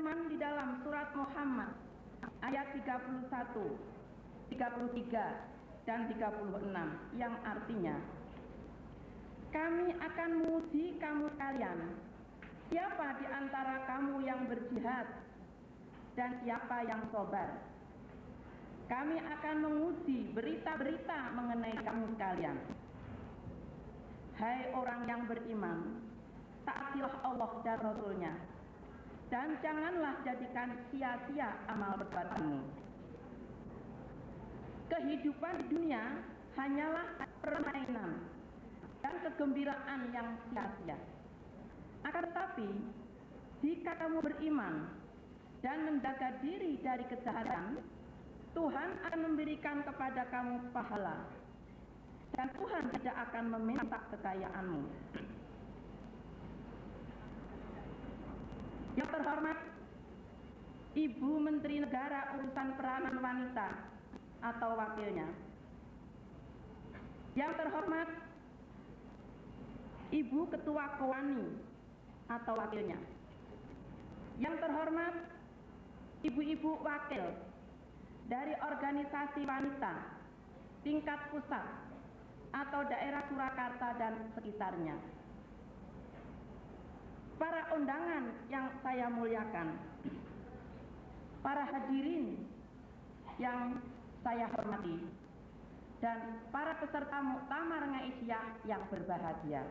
berfirman di dalam surat Muhammad ayat 31, 33 dan 36 yang artinya kami akan menguji kamu kalian. Siapa di antara kamu yang berjihad dan siapa yang sobar? Kami akan menguji berita-berita mengenai kamu sekalian hai orang yang beriman taatilah Allah dan Rasulnya dan janganlah jadikan sia-sia amal perbuatanmu kehidupan dunia hanyalah permainan dan kegembiraan yang sia-sia. Akan tetapi, jika kamu beriman dan menjaga diri dari kejahatan, Tuhan akan memberikan kepada kamu pahala. Dan Tuhan tidak akan meminta kekayaanmu. Yang terhormat, Ibu Menteri Negara Urusan Peranan Wanita atau wakilnya. Yang terhormat, Ibu Ketua Kowani atau wakilnya. Yang terhormat, ibu-ibu wakil dari organisasi wanita tingkat pusat atau daerah Surakarta dan sekitarnya. Para undangan yang saya muliakan, para hadirin yang saya hormati, dan para peserta muktamar Ngaisyah yang berbahagia.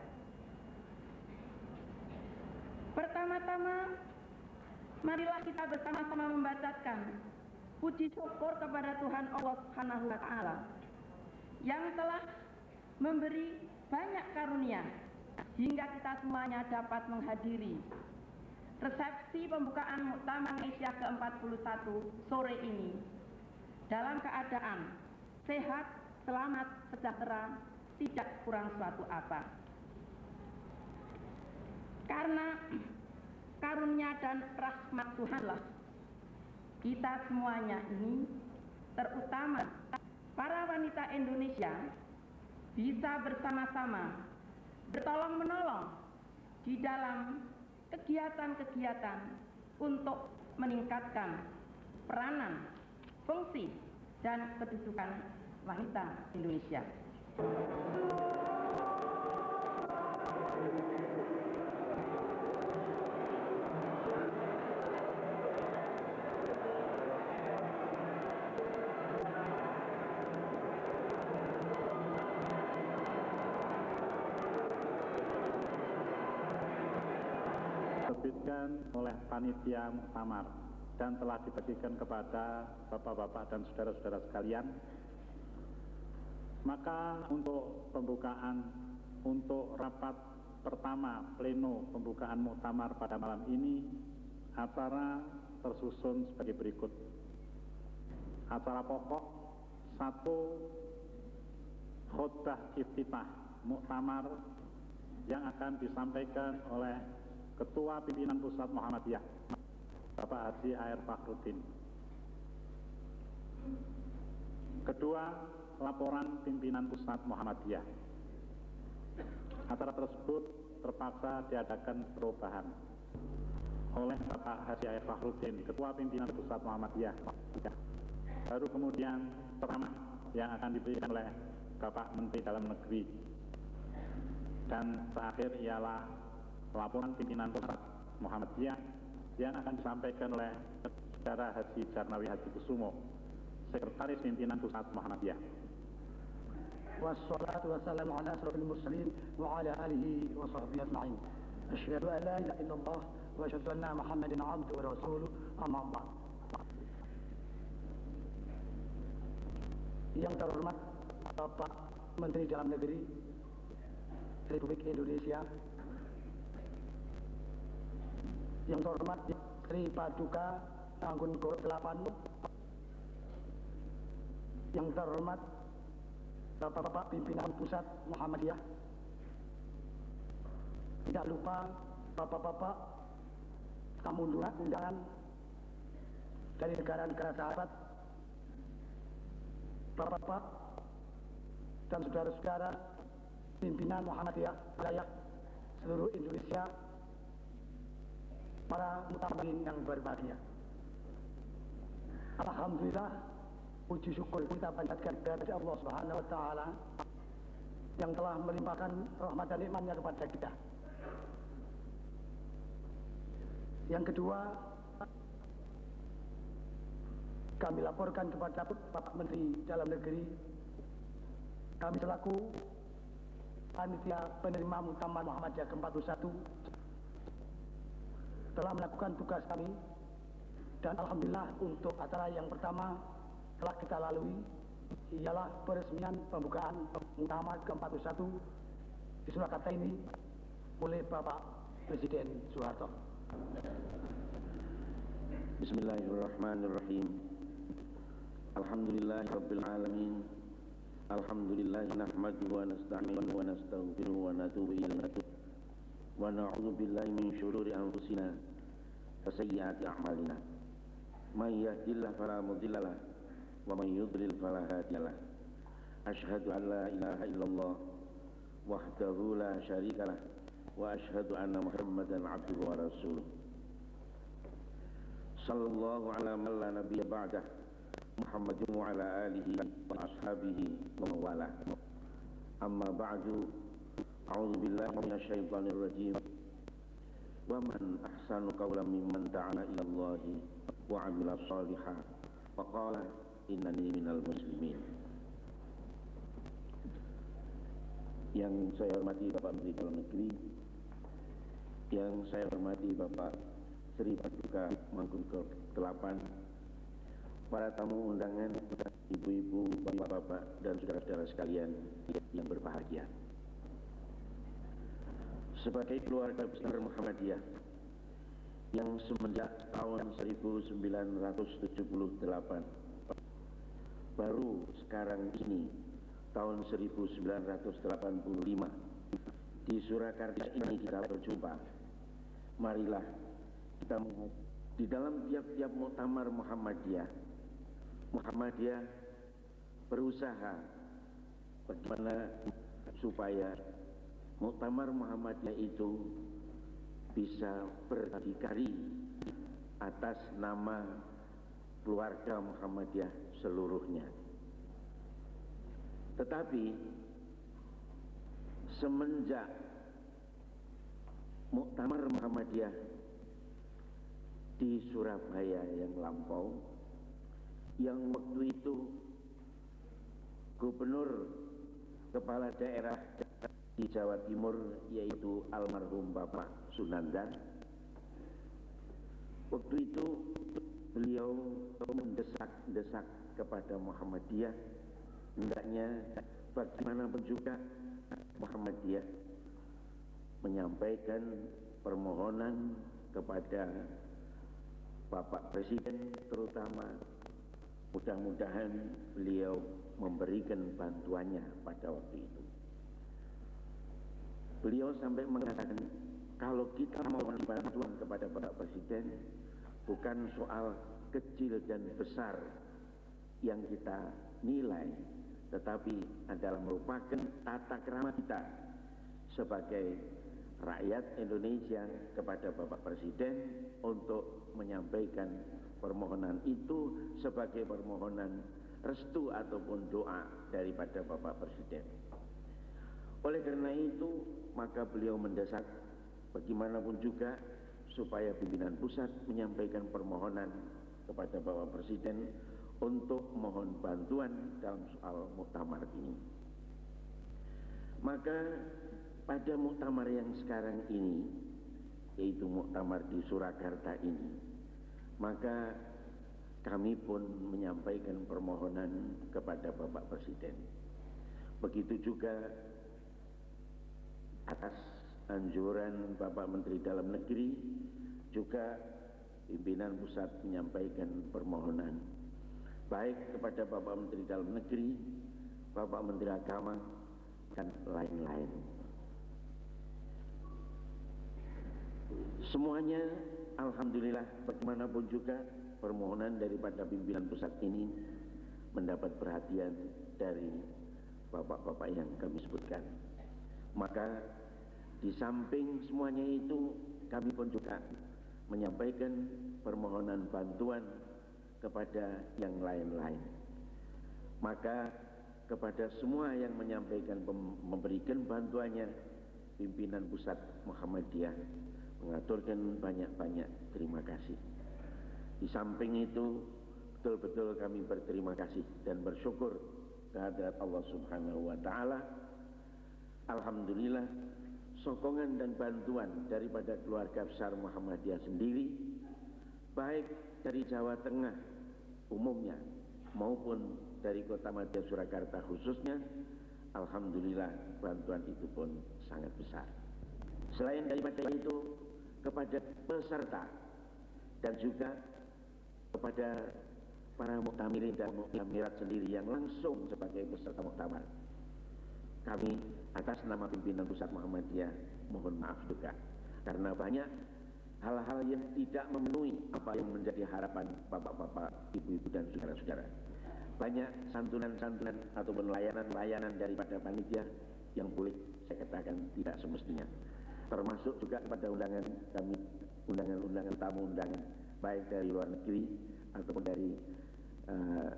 Pertama-tama, marilah kita bersama-sama membacakan puji syukur kepada Tuhan Allah Subhanahu wa taala yang telah memberi banyak karunia hingga kita semuanya dapat menghadiri resepsi pembukaan Muktamar Asia ke-41 sore ini. Dalam keadaan sehat, selamat, sejahtera, tidak kurang suatu apa. Karena karunia dan rahmat Tuhanlah kita semuanya ini terutama para wanita Indonesia bisa bersama-sama bertolong menolong di dalam kegiatan-kegiatan untuk meningkatkan peranan, fungsi, dan kedudukan wanita Indonesia. Oleh panitia muktamar dan telah dibagikan kepada bapak-bapak dan saudara-saudara sekalian. Maka untuk pembukaan untuk rapat pertama pleno pembukaan muktamar pada malam ini acara tersusun sebagai berikut. Acara pokok satu khutbah iftitah muktamar yang akan disampaikan oleh Ketua Pimpinan Pusat Muhammadiyah, Bapak Haji Air Fakhrudin. Kedua, laporan pimpinan Pusat Muhammadiyah. Acara tersebut terpaksa diadakan perubahan oleh Bapak Haji Air Fakhrudin, Ketua Pimpinan Pusat Muhammadiyah. Baru kemudian ceramah yang akan diberikan oleh Bapak Menteri Dalam Negeri. Dan terakhir ialah laporan pimpinan pusat Muhammadiyah yang akan disampaikan oleh Saudara Haji Jarnawi Haji Kusumo, Sekretaris Pimpinan Pusat Muhammadiyah. Wassalatu wassalamu ala asrafil Yang terhormat Bapak Menteri Dalam Negeri Republik Indonesia yang terhormat Sri Paduka Anggun Delapan. Yang terhormat Bapak-bapak pimpinan pusat Muhammadiyah. Tidak lupa Bapak-bapak tamu undangan dari negara-negara sahabat Bapak-bapak dan saudara-saudara pimpinan Muhammadiyah wilayah seluruh Indonesia para mutamin yang berbahagia. Alhamdulillah, puji syukur kita panjatkan kepada Allah Subhanahu wa taala yang telah melimpahkan rahmat dan nikmatnya kepada kita. Yang kedua, kami laporkan kepada Bapak Menteri Dalam Negeri, kami selaku panitia penerima Muktamar Muhammadiyah ke-41 telah melakukan tugas kami dan Alhamdulillah untuk acara yang pertama telah kita lalui ialah peresmian pembukaan Muktamar ke-41 di Surakarta ini oleh Bapak Presiden Soeharto. Bismillahirrahmanirrahim. Alhamdulillah Rabbil Alamin. Alhamdulillah nahmaduhu wa nasta'inuhu wa nastaghfiruhu wa natubu ilayhi. Wa na'udzu billahi min syururi anfusina wa sayyiati a'malina. May yahdihillahu fala mudilla lahu wa may yudlil fala hadiya lahu. Ashhadu an la ilaha illallah wahdahu la syarika lahu wa ashhadu anna Muhammadan 'abduhu wa rasuluh. Sallallahu ala man la nabiyya ba'dah Muhammadin wa ala alihi wa ashabihi minasyaitanir rajim Wa man ahsanu qawla mimman ta'ala ila Allahi Wa amila salihah Wa qala innani minal muslimin. Yang saya hormati Bapak Menteri Dalam Negeri Yang saya hormati Bapak Sri Paduka Mangkun ke-8 Para tamu undangan Ibu-ibu, bapak-bapak dan saudara-saudara sekalian yang berbahagia Sebagai keluarga besar Muhammadiyah Yang semenjak tahun 1978 Baru sekarang ini tahun 1985 di Surakarta ini kita berjumpa. Marilah kita di dalam tiap-tiap muktamar Muhammadiyah. Muhammadiyah berusaha bagaimana supaya muktamar Muhammadiyah itu bisa berdikari atas nama keluarga Muhammadiyah seluruhnya. Tetapi semenjak Muktamar Muhammadiyah di Surabaya yang lampau yang waktu itu gubernur kepala daerah di Jawa Timur yaitu almarhum Bapak Sunandan waktu itu beliau mendesak-desak kepada Muhammadiyah hendaknya bagaimanapun juga Muhammadiyah menyampaikan permohonan kepada Bapak Presiden terutama mudah-mudahan beliau memberikan bantuannya pada waktu itu. Beliau sampai mengatakan kalau kita mau bantuan kepada Bapak Presiden bukan soal kecil dan besar yang kita nilai tetapi adalah merupakan tata kerama kita sebagai rakyat Indonesia kepada Bapak Presiden untuk menyampaikan permohonan itu sebagai permohonan restu ataupun doa daripada Bapak Presiden. Oleh karena itu, maka beliau mendesak bagaimanapun juga supaya pimpinan pusat menyampaikan permohonan kepada Bapak Presiden untuk mohon bantuan dalam soal muktamar ini. Maka pada muktamar yang sekarang ini, yaitu muktamar di Surakarta ini, maka kami pun menyampaikan permohonan kepada Bapak Presiden. Begitu juga atas anjuran Bapak Menteri Dalam Negeri, juga pimpinan pusat menyampaikan permohonan baik kepada Bapak Menteri Dalam Negeri, Bapak Menteri Agama, dan lain-lain. Semuanya Alhamdulillah bagaimanapun juga permohonan daripada pimpinan pusat ini mendapat perhatian dari bapak-bapak yang kami sebutkan. Maka di samping semuanya itu kami pun juga menyampaikan permohonan bantuan kepada yang lain-lain. Maka kepada semua yang menyampaikan memberikan bantuannya pimpinan pusat Muhammadiyah mengaturkan banyak-banyak terima kasih. Di samping itu betul-betul kami berterima kasih dan bersyukur kehadirat Allah Subhanahu wa taala. Alhamdulillah sokongan dan bantuan daripada keluarga besar Muhammadiyah sendiri baik dari Jawa Tengah umumnya maupun dari kota Madya Surakarta khususnya Alhamdulillah bantuan itu pun sangat besar. Selain daripada itu kepada peserta dan juga kepada para muktamirin dan muktamirat sendiri yang langsung sebagai peserta muktamar kami atas nama pimpinan pusat Muhammadiyah mohon maaf juga. Karena banyak hal-hal yang tidak memenuhi apa yang menjadi harapan bapak-bapak, ibu-ibu dan saudara-saudara. Banyak santunan-santunan ataupun layanan-layanan daripada panitia yang boleh saya katakan tidak semestinya. Termasuk juga kepada undangan kami undangan-undangan tamu undangan baik dari luar negeri ataupun dari uh,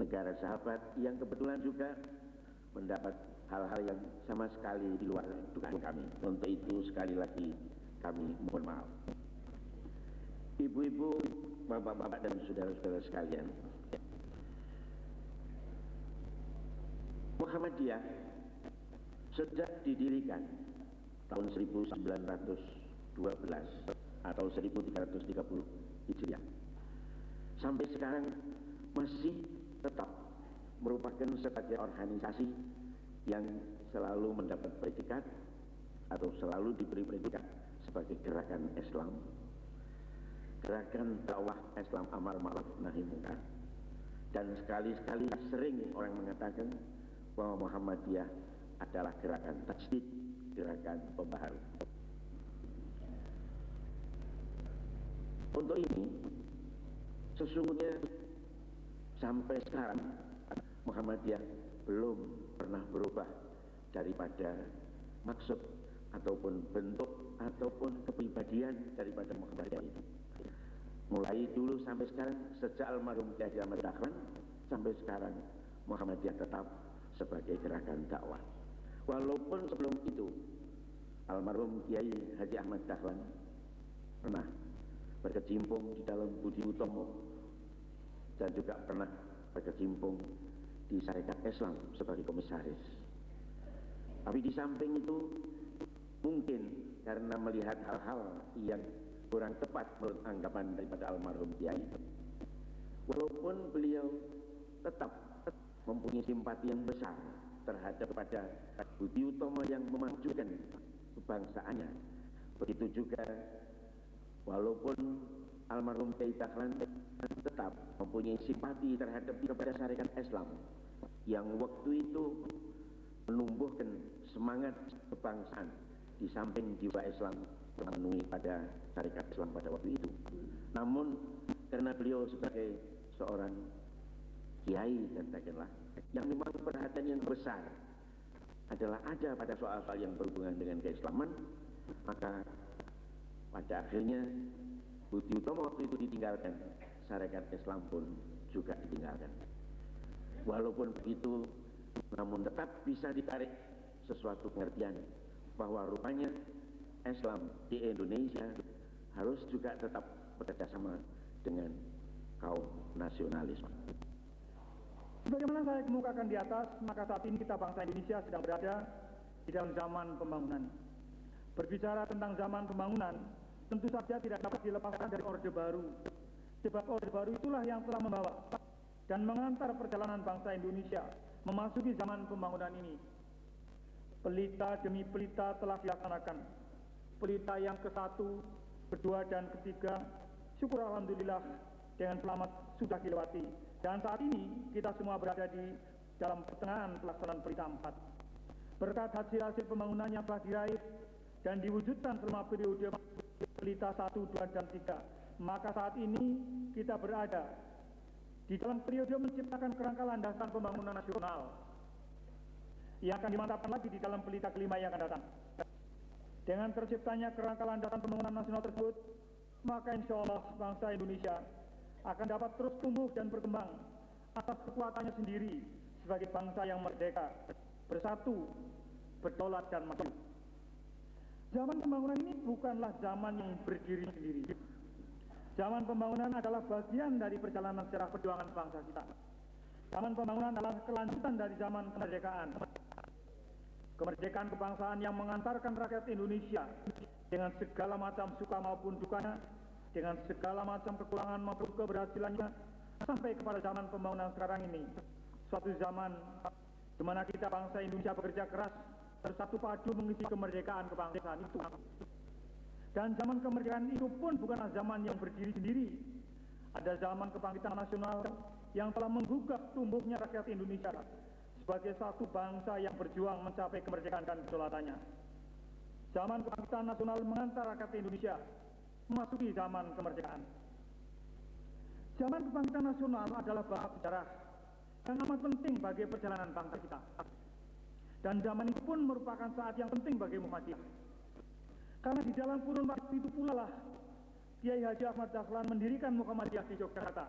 negara sahabat yang kebetulan juga mendapat hal-hal yang sama sekali di luar dugaan kami. Untuk itu sekali lagi kami mohon maaf. Ibu-ibu bapak-bapak dan saudara-saudara sekalian. Muhammadiyah sejak didirikan tahun 1912 atau 1330 Hijriah sampai sekarang masih tetap merupakan sebagai organisasi yang selalu mendapat predikat atau selalu diberi predikat sebagai gerakan Islam gerakan dakwah Islam amar ma'ruf nahi munkar dan sekali-sekali sering orang mengatakan bahwa Muhammadiyah adalah gerakan tajdid, gerakan pembaharu. Untuk ini, sesungguhnya sampai sekarang Muhammadiyah belum pernah berubah daripada maksud ataupun bentuk ataupun kepribadian daripada Muhammadiyah itu. Mulai dulu sampai sekarang, sejak almarhum Kiai Ahmad Dahlan sampai sekarang Muhammadiyah tetap sebagai gerakan dakwah. Walaupun sebelum itu almarhum Kiai Haji Ahmad Dahlan pernah berkecimpung di dalam Budi Utomo dan juga pernah berkecimpung di Syarikat Islam sebagai komisaris. Tapi di samping itu mungkin karena melihat hal-hal yang kurang tepat menurut anggapan daripada almarhum Kiai. Walaupun beliau tetap mempunyai simpati yang besar terhadap pada Budi Utomo yang memajukan kebangsaannya. Begitu juga walaupun almarhum Kiai Dahlan tetap mempunyai simpati terhadap kepada syarikat Islam yang waktu itu menumbuhkan semangat kebangsaan di samping jiwa Islam memenuhi pada syarikat Islam pada waktu itu. Namun karena beliau sebagai seorang kiai katakanlah yang memang perhatian yang besar adalah ada pada soal-soal yang berhubungan dengan keislaman maka pada akhirnya Budi Utomo waktu itu ditinggalkan syarikat Islam pun juga ditinggalkan walaupun begitu namun tetap bisa ditarik sesuatu pengertian bahwa rupanya Islam di Indonesia harus juga tetap bekerjasama dengan kaum nasionalisme. Sebagaimana saya kemukakan di atas, maka saat ini kita bangsa Indonesia sedang berada di dalam zaman pembangunan. Berbicara tentang zaman pembangunan, tentu saja tidak dapat dilepaskan dari Orde Baru. Sebab Orde Baru itulah yang telah membawa dan mengantar perjalanan bangsa Indonesia memasuki zaman pembangunan ini. Pelita demi pelita telah dilaksanakan. Pelita yang ke satu, kedua, dan ketiga, syukur Alhamdulillah dengan selamat sudah dilewati dan saat ini kita semua berada di dalam pertengahan pelaksanaan pelita 4. Berkat hasil-hasil pembangunan yang telah diraih dan diwujudkan selama periode pelita 1, 2, dan 3, maka saat ini kita berada di dalam periode menciptakan kerangka landasan pembangunan nasional yang akan dimantapkan lagi di dalam pelita kelima yang akan datang. Dengan terciptanya kerangka landasan pembangunan nasional tersebut, maka insya Allah bangsa Indonesia akan dapat terus tumbuh dan berkembang atas kekuatannya sendiri sebagai bangsa yang merdeka, bersatu, berdaulat dan maju. Zaman pembangunan ini bukanlah zaman yang berdiri sendiri. Zaman pembangunan adalah bagian dari perjalanan sejarah perjuangan bangsa kita. Zaman pembangunan adalah kelanjutan dari zaman kemerdekaan. Kemerdekaan kebangsaan yang mengantarkan rakyat Indonesia dengan segala macam suka maupun dukanya, dengan segala macam kekurangan maupun keberhasilannya, sampai kepada zaman pembangunan sekarang ini. Suatu zaman di mana kita bangsa Indonesia bekerja keras bersatu padu mengisi kemerdekaan kebangsaan itu. Dan zaman kemerdekaan itu pun bukanlah zaman yang berdiri sendiri. Ada zaman kebangkitan nasional yang telah menggugah tumbuhnya rakyat Indonesia sebagai satu bangsa yang berjuang mencapai kemerdekaan dan kedaulatannya. Zaman kebangkitan nasional mengantar rakyat Indonesia memasuki zaman kemerdekaan. Zaman kebangkitan nasional adalah bab sejarah yang amat penting bagi perjalanan bangsa kita. Dan zaman itu pun merupakan saat yang penting bagi Muhammadiyah. Karena di dalam kurun waktu itu pula lah Kiai Haji Ahmad Dahlan mendirikan Muhammadiyah di Yogyakarta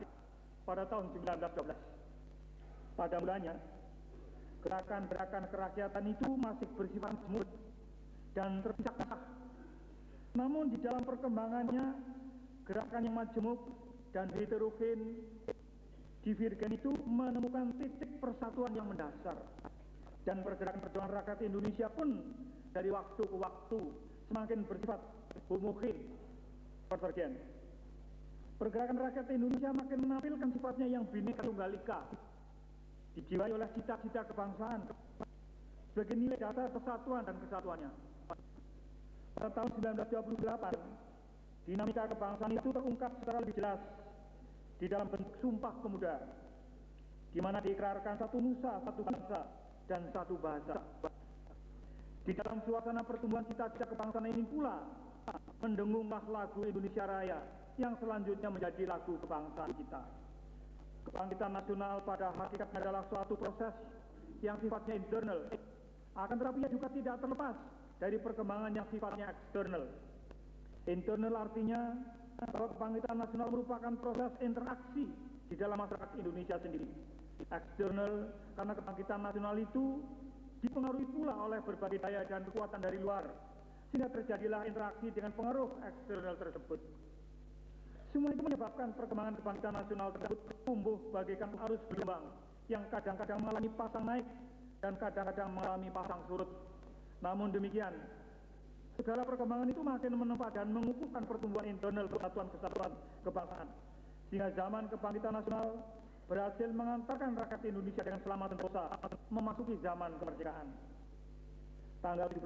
pada tahun 1912. Pada mulanya, gerakan-gerakan kerakyatan itu masih bersifat semut dan terpisah-pisah. Namun di dalam perkembangannya, gerakan yang majemuk dan heterogen divergen itu menemukan titik persatuan yang mendasar dan pergerakan perjuangan rakyat Indonesia pun dari waktu ke waktu semakin bersifat homogen konvergen. Pergerakan rakyat Indonesia makin menampilkan sifatnya yang bineka tunggal ika, dijiwai oleh cita-cita kebangsaan sebagai nilai dasar persatuan dan kesatuannya. Pada tahun 1928, dinamika kebangsaan itu terungkap secara lebih jelas di dalam bentuk sumpah pemuda, di mana diikrarkan satu nusa, satu bangsa, dan satu bahasa. Di dalam suasana pertumbuhan cita-cita kebangsaan ini pula mendengunglah lagu Indonesia Raya yang selanjutnya menjadi lagu kebangsaan kita. Kebangkitan nasional pada hakikatnya adalah suatu proses yang sifatnya internal. Akan tetapi juga tidak terlepas dari perkembangan yang sifatnya eksternal. Internal artinya bahwa kebangkitan nasional merupakan proses interaksi di dalam masyarakat Indonesia sendiri eksternal karena kebangkitan nasional itu dipengaruhi pula oleh berbagai daya dan kekuatan dari luar sehingga terjadilah interaksi dengan pengaruh eksternal tersebut. Semua itu menyebabkan perkembangan kebangkitan nasional tersebut tumbuh bagaikan arus berkembang yang kadang-kadang mengalami pasang naik dan kadang-kadang mengalami pasang surut. Namun demikian, segala perkembangan itu makin menempa dan mengukuhkan pertumbuhan internal kesatuan-kesatuan kebangsaan. Sehingga zaman kebangkitan nasional berhasil mengantarkan rakyat Indonesia dengan selamat sentosa memasuki zaman kemerdekaan. Tanggal 17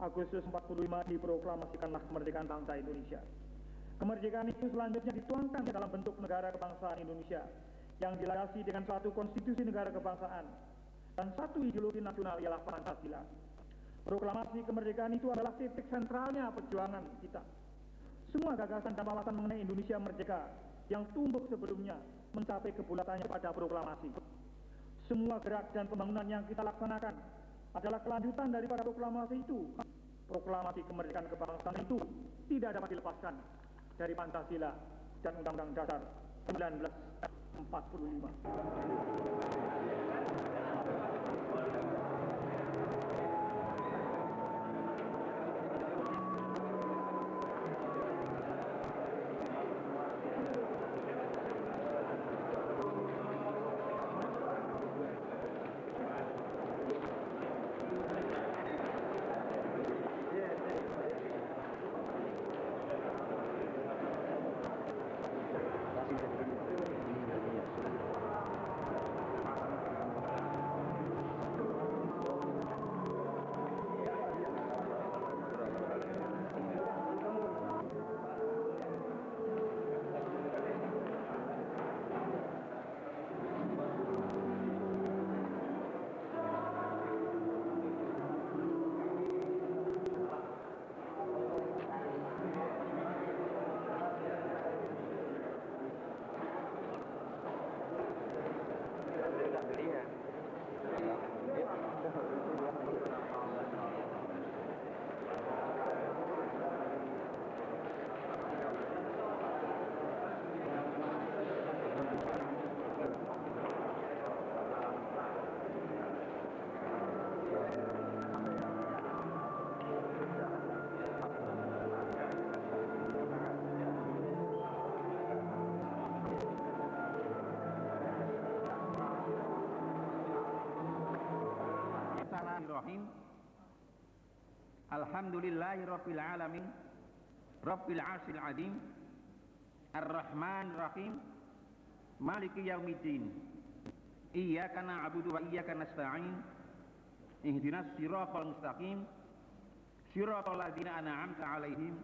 Agustus 45 diproklamasikanlah kemerdekaan bangsa Indonesia. Kemerdekaan itu selanjutnya dituangkan dalam bentuk negara kebangsaan Indonesia yang dilandasi dengan satu konstitusi negara kebangsaan dan satu ideologi nasional ialah Pancasila. Proklamasi kemerdekaan itu adalah titik sentralnya perjuangan kita. Semua gagasan dan wawasan mengenai Indonesia merdeka yang tumbuh sebelumnya mencapai kebulatannya pada proklamasi. Semua gerak dan pembangunan yang kita laksanakan adalah kelanjutan daripada proklamasi itu. Proklamasi kemerdekaan kebangsaan itu tidak dapat dilepaskan dari Pancasila dan Undang-Undang Dasar 1945. الحمد لله رب العالمين رب العرش العظيم الرحمن الرحيم مالك يوم الدين إياك نعبد وإياك نستعين اهدنا الصراط المستقيم صراط الذين أنعمت عليهم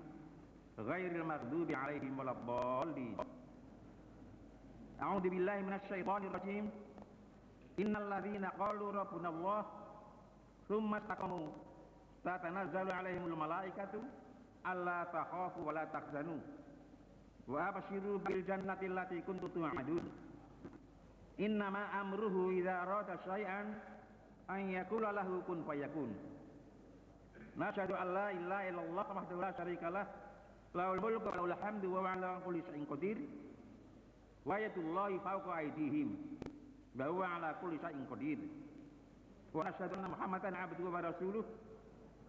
غير المغضوب عليهم ولا الضالين. أعوذ بالله من الشيطان الرجيم. إن الذين قالوا ربنا الله ثم استقاموا tatanazzalu 'alaihimul malaikatu alla takhafu wa la tahzanu wa abshiru bil jannati allati kuntum tu'adun. Innama amruhu idza arada syai'an an yakula lahu kun fayakun. Nasyhadu an la ilaha illallah wahdahu la syarikalah lahul mulku wa lahul hamdu wa ala kulli syai'in qadir. Wa yadullahi fawqa aydihim wa huwa ala kulli syai'in qadir. Wa asyhadu anna Muhammadan abduhu wa rasuluh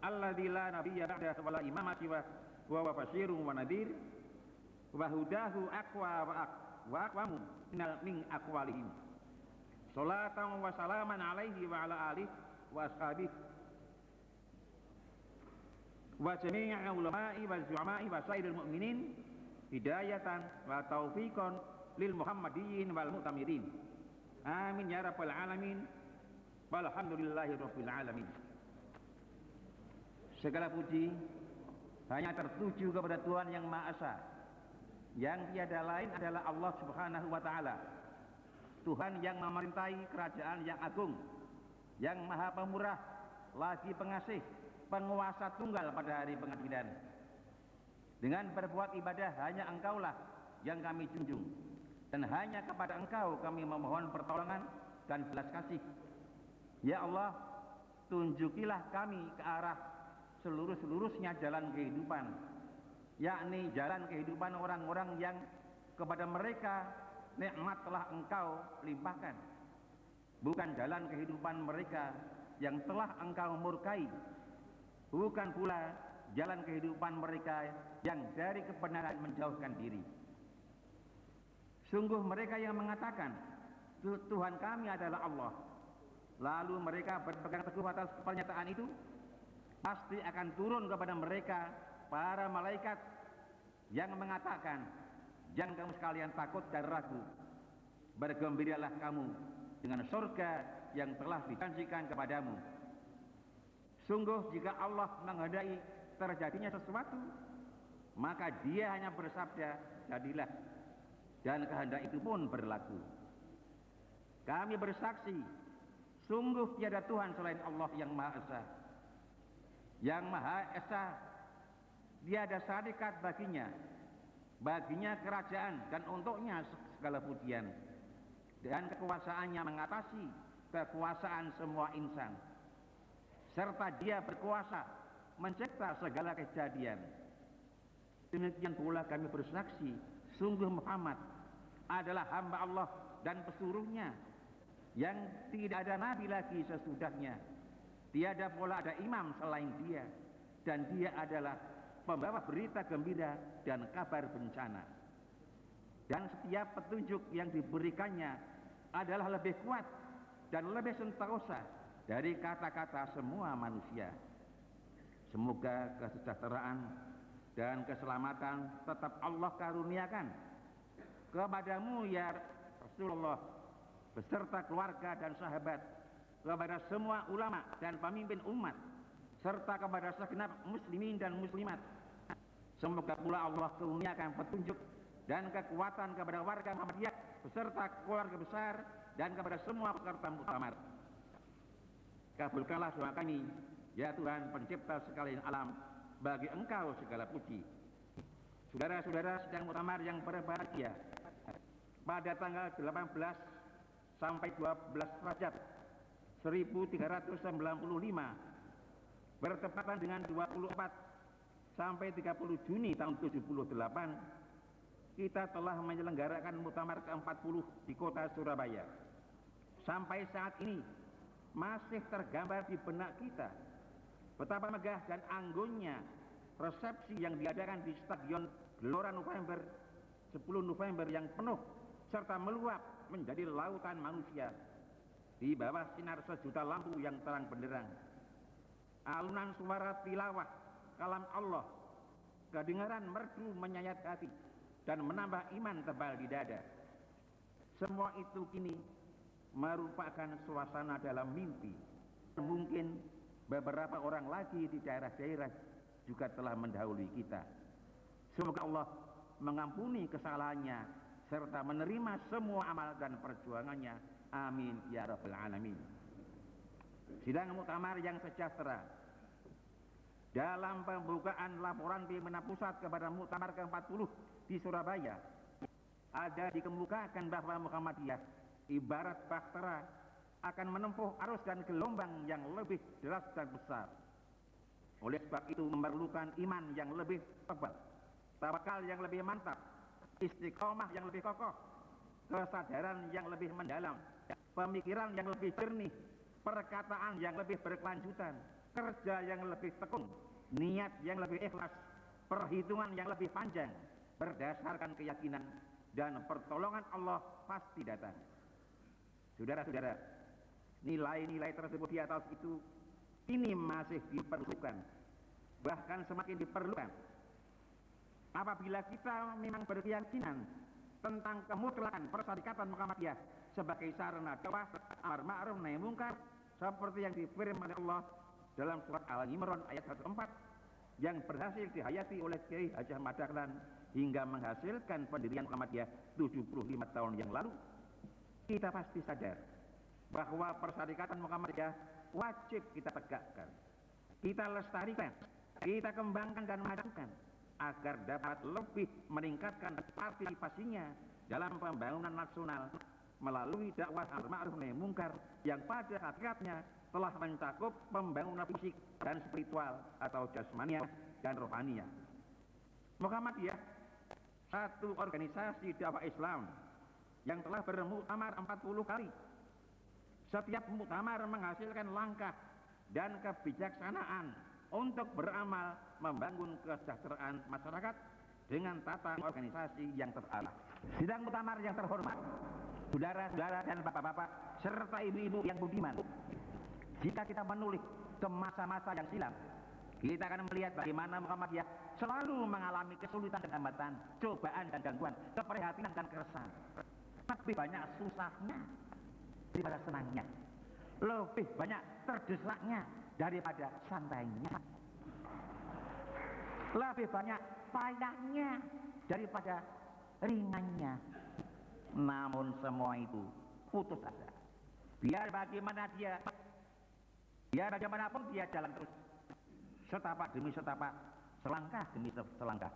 alladzi la nabiyya ba'dahu wa la siwa wa huwa basyirun wa nadhir wa hudahu aqwa wa aq wa aqwamu min aqwalihim. Salatan wa salaman alaihi wa ala alihi wa ashabihi. Wa jami'i ulama'i wa zu'ama'i wa sairil mu'minin hidayatan wa taufiqan lil muhammadiyyin wal mu'tamirin. Amin ya rabbal alamin. Walhamdulillahi rabbil alamin segala puji hanya tertuju kepada Tuhan yang Maha Esa. Yang tiada lain adalah Allah Subhanahu wa taala. Tuhan yang memerintahi kerajaan yang agung yang maha pemurah lagi pengasih penguasa tunggal pada hari pengadilan dengan berbuat ibadah hanya engkaulah yang kami junjung. Dan hanya kepada engkau kami memohon pertolongan dan belas kasih. Ya Allah tunjukilah kami ke arah seluruh-seluruhnya jalan kehidupan yakni jalan kehidupan orang-orang yang kepada mereka nikmat telah engkau limpahkan. Bukan jalan kehidupan mereka yang telah engkau murkai. Bukan pula jalan kehidupan mereka yang dari kebenaran menjauhkan diri. Sungguh mereka yang mengatakan Tuhan kami adalah Allah. Lalu mereka berpegang teguh atas pernyataan itu pasti akan turun kepada mereka para malaikat yang mengatakan jangan kamu sekalian takut dan ragu. Bergembiralah kamu dengan surga yang telah dijanjikan kepadamu. Sungguh jika Allah menghendaki terjadinya sesuatu maka dia hanya bersabda jadilah dan kehendak itu pun berlaku. Kami bersaksi sungguh tiada Tuhan selain Allah yang Maha Esa yang Maha Esa. Tiada sadikat baginya. Baginya kerajaan dan untuknya segala pujian. Dan kekuasaannya mengatasi kekuasaan semua insan. Serta dia berkuasa mencipta segala kejadian. Demikian pula kami bersaksi sungguh Muhammad adalah hamba Allah dan pesuruhnya. Yang tidak ada nabi lagi sesudahnya tiada pula ada imam selain dia dan dia adalah pembawa berita gembira dan kabar bencana. Dan setiap petunjuk yang diberikannya adalah lebih kuat dan lebih sentosa dari kata-kata semua manusia. Semoga kesejahteraan dan keselamatan tetap Allah karuniakan kepadamu ya Rasulullah beserta keluarga dan sahabat kepada semua ulama dan pemimpin umat serta kepada segenap muslimin dan muslimat Semoga pula Allah kurniakan petunjuk dan kekuatan kepada warga Muhammadiyah beserta keluarga besar dan kepada semua peserta muktamar. Kabulkanlah doa kami, ya Tuhan pencipta sekalian alam, bagi Engkau segala puji. Saudara-saudara sedang muktamar yang berbahagia, pada tanggal 18 sampai 12 Rajab 1395 bertepatan dengan 24 sampai 30 Juni tahun 78 kita telah menyelenggarakan muktamar ke-40 di kota Surabaya. Sampai saat ini masih tergambar di benak kita betapa megah dan anggunnya resepsi yang diadakan di Stadion Gelora November 10 November yang penuh serta meluap menjadi lautan manusia di bawah sinar sejuta lampu yang terang benderang alunan suara tilawah kalam Allah, kedengaran merdu menyayat hati dan menambah iman tebal di dada. Semua itu kini merupakan suasana dalam mimpi. Mungkin beberapa orang lagi di daerah-daerah juga telah mendahului kita. Semoga Allah mengampuni kesalahannya serta menerima semua amal dan perjuangannya. Amin ya rabbal alamin. Sidang muktamar yang sejahtera dalam pembukaan laporan pimpinan pusat kepada muktamar ke-40 di Surabaya ada dikemukakan bahwa Muhammadiyah ibarat bahtera akan menempuh arus dan gelombang yang lebih deras dan besar. Oleh sebab itu memerlukan iman yang lebih tebal, tawakal yang lebih mantap, istiqomah yang lebih kokoh, kesadaran yang lebih mendalam, pemikiran yang lebih jernih, perkataan yang lebih berkelanjutan, kerja yang lebih tekun, niat yang lebih ikhlas, perhitungan yang lebih panjang, berdasarkan keyakinan dan pertolongan Allah pasti datang. Saudara-saudara, nilai-nilai tersebut di atas itu ini masih diperlukan, bahkan semakin diperlukan. Apabila kita memang berkeyakinan tentang kemutlakan persyarikatan Muhammadiyah sebagai sarana dakwah amar ma'ruf nahi mungkar seperti yang difirman Allah dalam surat Al-Imran ayat 104 yang berhasil dihayati oleh Kiai Haji Ahmad Dahlan hingga menghasilkan pendirian Muhammadiyah 75 tahun yang lalu. Kita pasti sadar bahwa persyarikatan Muhammadiyah wajib kita tegakkan kita lestarikan kita kembangkan dan majukan agar dapat lebih meningkatkan partisipasinya dalam pembangunan nasional melalui dakwah al-ma'ruf nahi mungkar yang pada hakikatnya telah mencakup pembangunan fisik dan spiritual atau jasmania dan rohania. Muhammadiyah satu organisasi dakwah Islam yang telah bermuktamar 40 kali. Setiap muktamar menghasilkan langkah dan kebijaksanaan untuk beramal membangun kesejahteraan masyarakat dengan tata organisasi yang terarah. Sidang muktamar yang terhormat, saudara-saudara dan bapak-bapak serta ibu-ibu yang budiman, jika kita menulis ke masa-masa yang silam, kita akan melihat bagaimana Muhammadiyah selalu mengalami kesulitan dan hambatan, cobaan dan gangguan, keprihatinan dan keresahan. Lebih banyak susahnya daripada senangnya. Lebih banyak terdesaknya daripada santainya. Lebih banyak payahnya daripada ringannya. Namun semua itu putus asa. Biar bagaimana dia Ya bagaimanapun dia jalan terus. Setapak demi setapak, selangkah demi selangkah.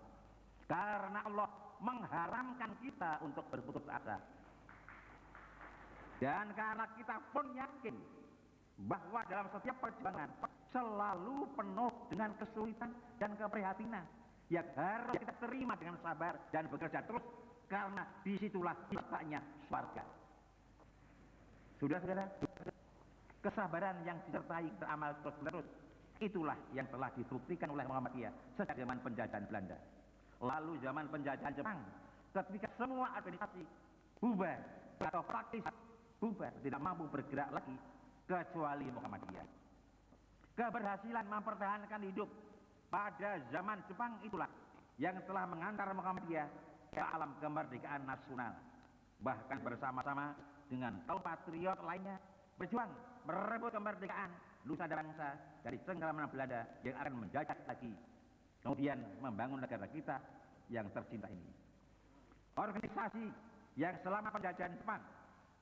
Karena Allah mengharamkan kita untuk berputus asa. Dan karena kita pun yakin bahwa dalam setiap perjuangan selalu penuh dengan kesulitan dan keprihatinan yang harus kita terima dengan sabar dan bekerja terus karena di situlah letaknya surga. Sudah saudara? kesabaran yang disertai beramal terus menerus itulah yang telah dibuktikan oleh Muhammadiyah sejak zaman penjajahan Belanda lalu zaman penjajahan Jepang ketika semua organisasi bubar atau praktis bubar tidak mampu bergerak lagi kecuali Muhammadiyah keberhasilan mempertahankan hidup pada zaman Jepang itulah yang telah mengantar Muhammadiyah ke alam kemerdekaan nasional. Bahkan bersama-sama dengan kaum patriot lainnya berjuang merebut kemerdekaan nusa dan bangsa dari cengkraman Belanda yang akan menjajah lagi kemudian membangun negara kita yang tercinta ini. Organisasi yang selama penjajahan Jepang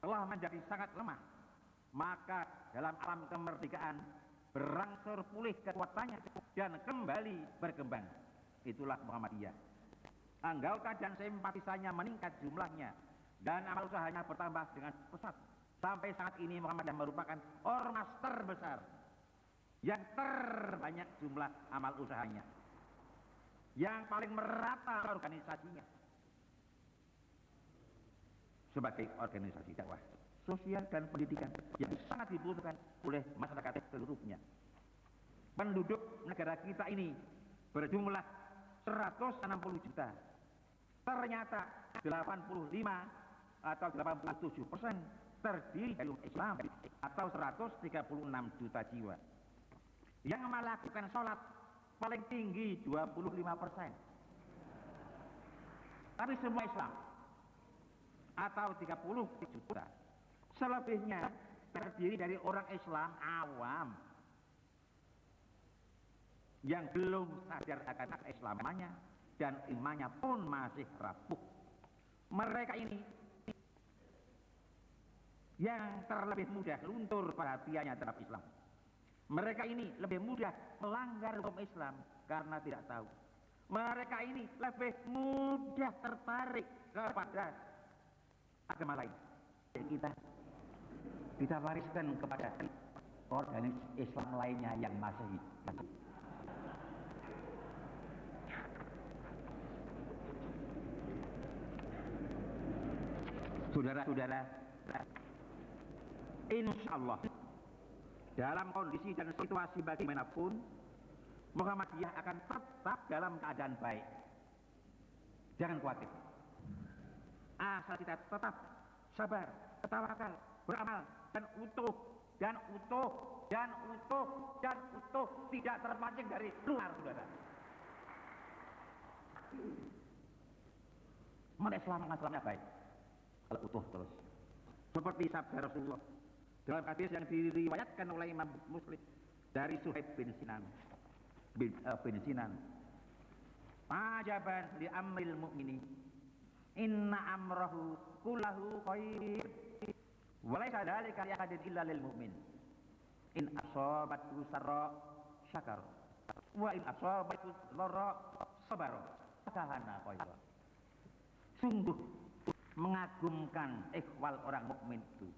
telah menjadi sangat lemah maka dalam alam kemerdekaan berangsur pulih kekuatannya dan kembali berkembang itulah Muhammadiyah anggota dan simpatisannya meningkat jumlahnya dan amal usahanya bertambah dengan pesat Sampai saat ini Muhammadiyah merupakan ormas terbesar yang terbanyak jumlah amal usahanya. Yang paling merata organisasinya. Sebagai organisasi dakwah sosial dan pendidikan yang sangat dibutuhkan oleh masyarakat seluruhnya. Penduduk negara kita ini berjumlah 160 juta. Ternyata 85 atau 87 persen terdiri dari Islam atau 136 juta jiwa. yang melakukan sholat paling tinggi 25 persen. Tapi semua Islam atau 30 juta. Selebihnya terdiri dari orang Islam awam yang belum sadar akan Islamanya dan imannya pun masih rapuh. Mereka ini yang terlebih mudah luntur perhatiannya terhadap Islam. Mereka ini lebih mudah melanggar hukum Islam karena tidak tahu. Mereka ini lebih mudah tertarik kepada agama lain. Kita kita wariskan kepada organisasi Islam lainnya yang masih hidup. Saudara-saudara, insya Allah dalam kondisi dan situasi bagaimanapun Muhammadiyah akan tetap dalam keadaan baik. Jangan khawatir. Asal kita tetap sabar, tawakal, beramal dan utuh dan utuh dan utuh dan utuh tidak terpancing dari luar saudara. Mana Islam Islamnya baik kalau utuh terus. Seperti sabda Rasulullah dalam hadis yang diriwayatkan oleh Imam Muslim dari Suhaib bin Sinan bin, uh, bin Sinan. Ajaban li amril mu'mini inna amrahu kullahu khair walaysa dzalika li ahadin illa lil mu'min. In asabathu sarra syakar wa in asabathu dharra sabar fakahana khaira sungguh mengagumkan ikhwal orang mukmin itu.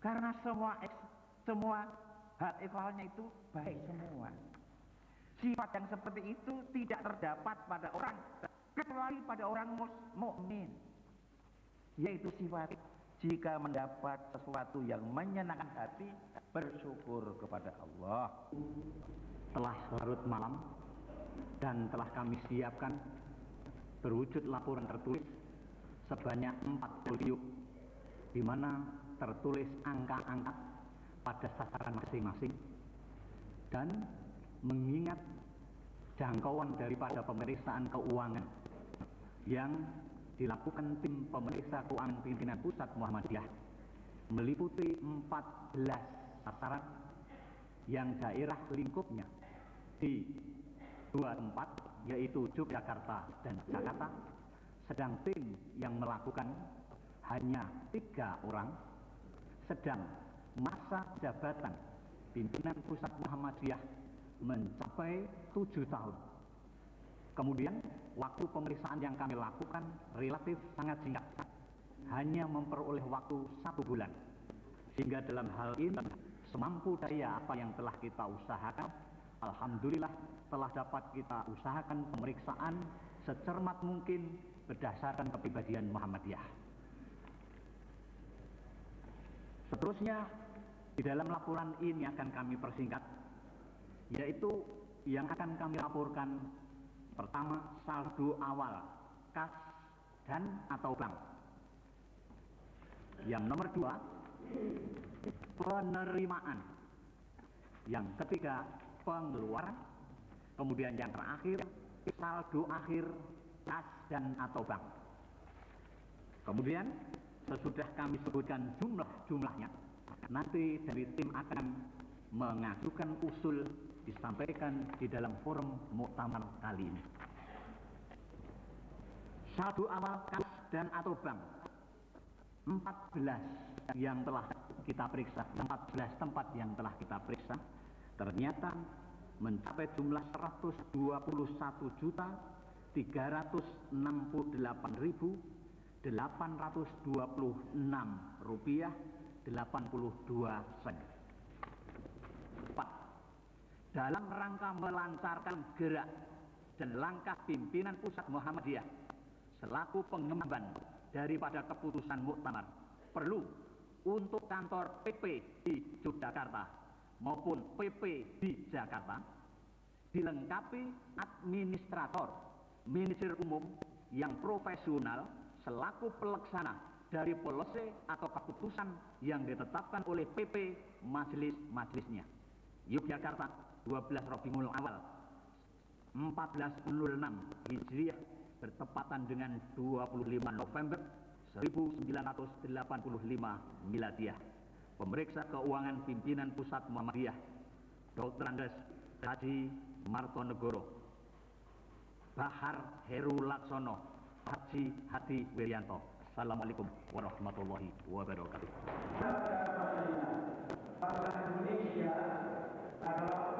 Karena semua semua hal ikhwalnya itu baik semua. Sifat yang seperti itu tidak terdapat pada orang kecuali pada orang mukmin yaitu sifat. Jika mendapat sesuatu yang menyenangkan hati bersyukur kepada Allah. Telah larut malam dan telah kami siapkan berwujud laporan tertulis sebanyak 4 folio di mana tertulis angka-angka pada sasaran masing-masing dan mengingat jangkauan daripada pemeriksaan keuangan yang dilakukan tim pemeriksa keuangan pimpinan pusat Muhammadiyah. Meliputi 14 sasaran yang daerah lingkupnya di dua tempat yaitu Yogyakarta dan Jakarta. Sedang tim yang melakukan hanya tiga orang. Sedang masa jabatan pimpinan pusat Muhammadiyah mencapai tujuh tahun kemudian waktu pemeriksaan yang kami lakukan relatif sangat singkat hanya memperoleh waktu satu bulan sehingga dalam hal ini semampu daya apa yang telah kita usahakan Alhamdulillah telah dapat kita usahakan pemeriksaan secermat mungkin berdasarkan kepribadian Muhammadiyah. Seterusnya di dalam laporan ini akan kami persingkat yaitu yang akan kami laporkan pertama saldo awal kas dan atau bank. Yang nomor dua penerimaan. Yang ketiga pengeluaran kemudian yang terakhir saldo akhir kas dan atau bank kemudian sesudah kami sebutkan jumlah-jumlahnya nanti dari tim akan mengajukan usul disampaikan di dalam forum muktamar kali ini saldo awal kas dan atau bank 14 yang telah kita periksa 14 tempat yang telah kita periksa ternyata mencapai jumlah 121 juta 368 ribu 826 rupiah 82 sen dalam rangka melancarkan gerak dan langkah pimpinan pusat Muhammadiyah selaku pengemban daripada keputusan muktamar perlu untuk kantor PP di Yogyakarta maupun PP di Jakarta dilengkapi administrator manajer umum yang profesional selaku pelaksana dari polisi atau keputusan yang ditetapkan oleh PP majelis-majelisnya. Yogyakarta 12 Rabiul Awal 1406 Hijriah bertepatan dengan 25 November 1985 Miladiah. Pemeriksa Keuangan Pimpinan Pusat Muhammadiyah Dr. Andes Haji Martonegoro Bahar Heru Laksono Haji Hadi Wiryanto Assalamualaikum warahmatullahi wabarakatuh Indonesia Kalau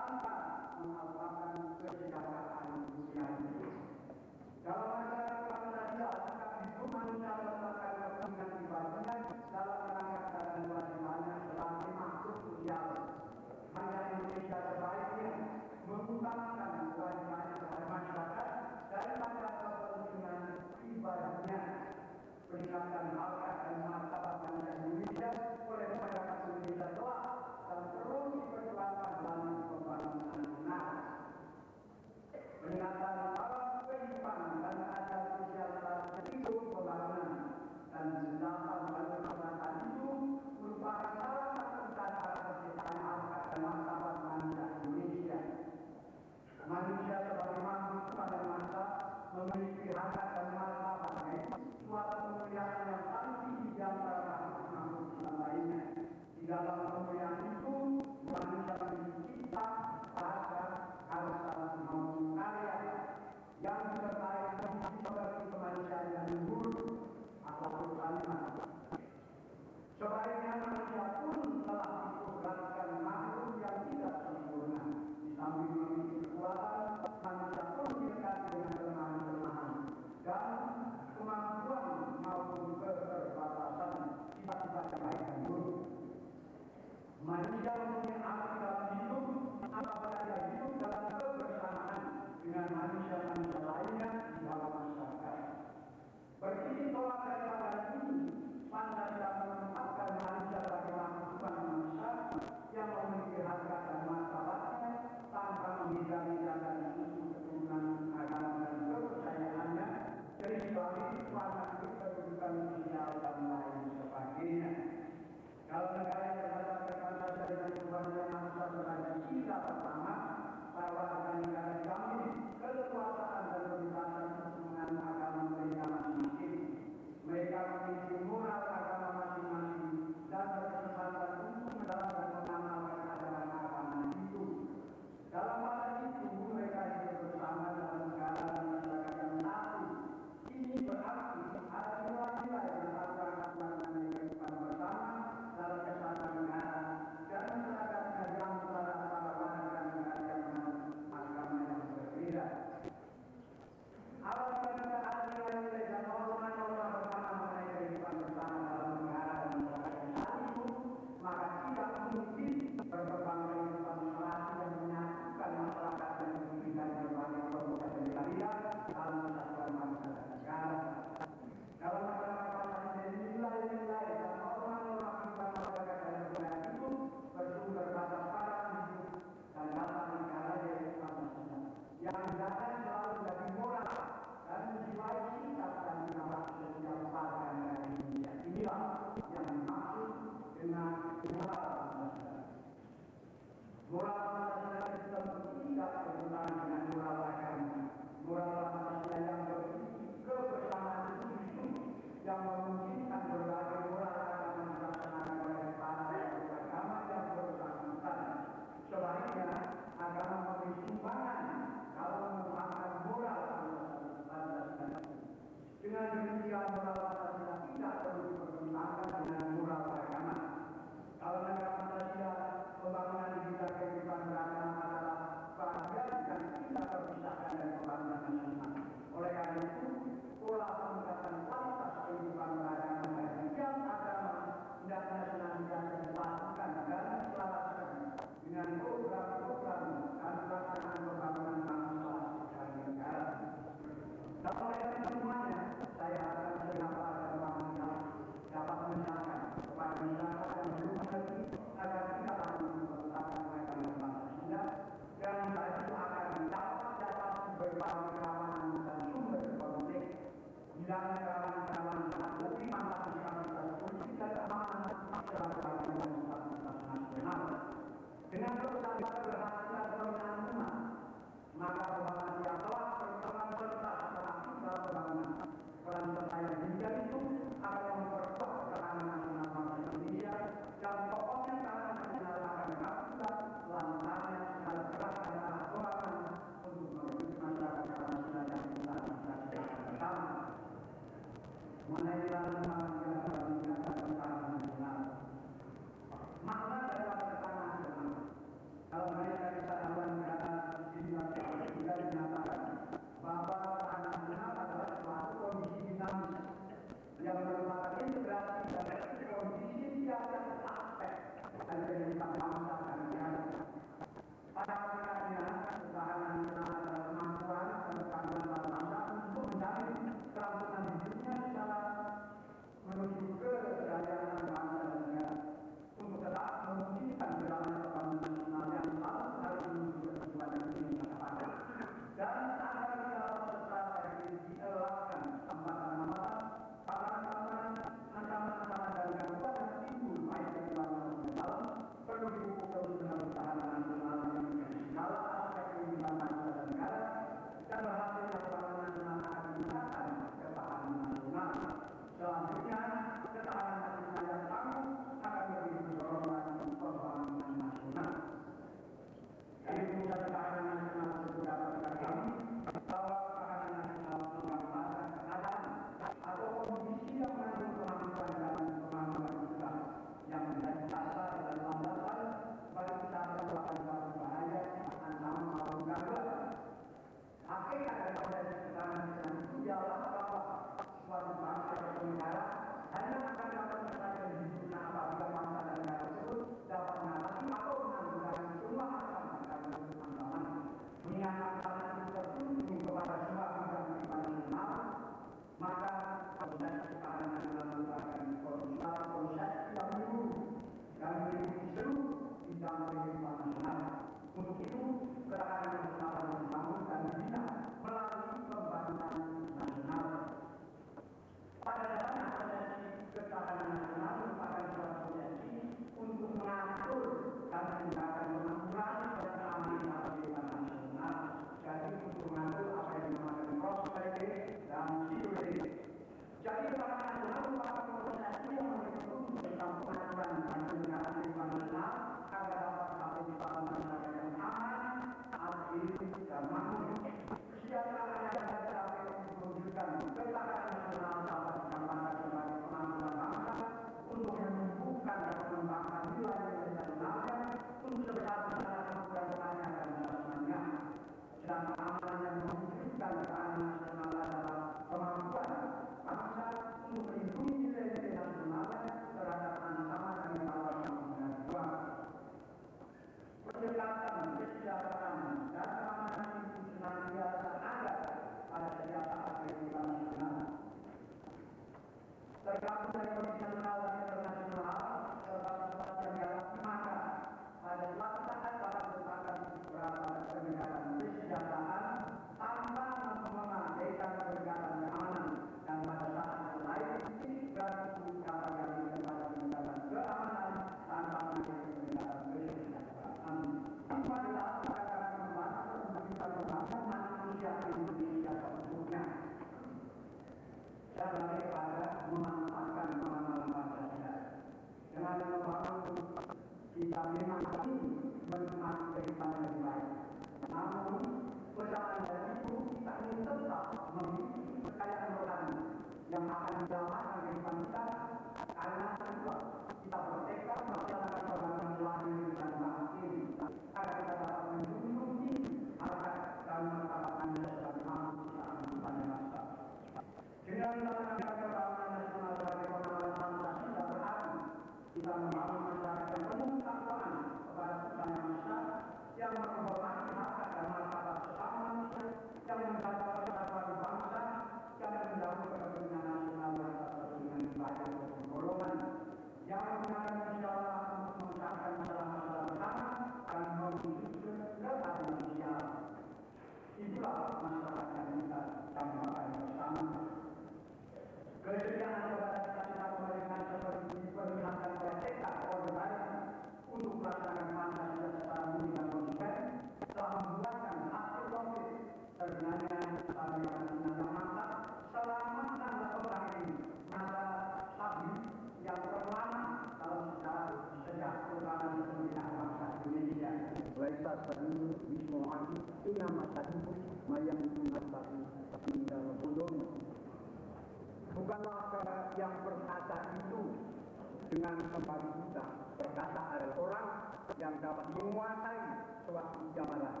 yang dapat menguasai suatu jamaah.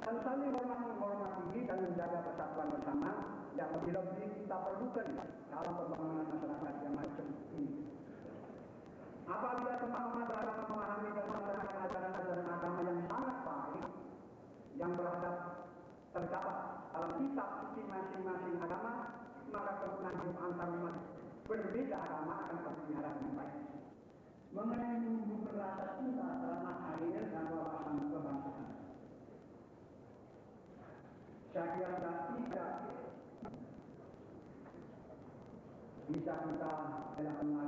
Dan saling hormat menghormati dan menjaga persatuan bersama yang lebih-lebih kita perlukan dalam pembangunan masyarakat yang maju ini. Apabila semua umat memahami dan melaksanakan ajaran-ajaran agama yang sangat baik yang berhadap terdapat dalam kitab suci masing-masing agama, maka kerukunan antar umat berbeda agama akan terpelihara dengan baik mengenai mengubah rasa cinta selama harian dan wawasan kebangsaan. Saya kira tidak bisa kita lakukan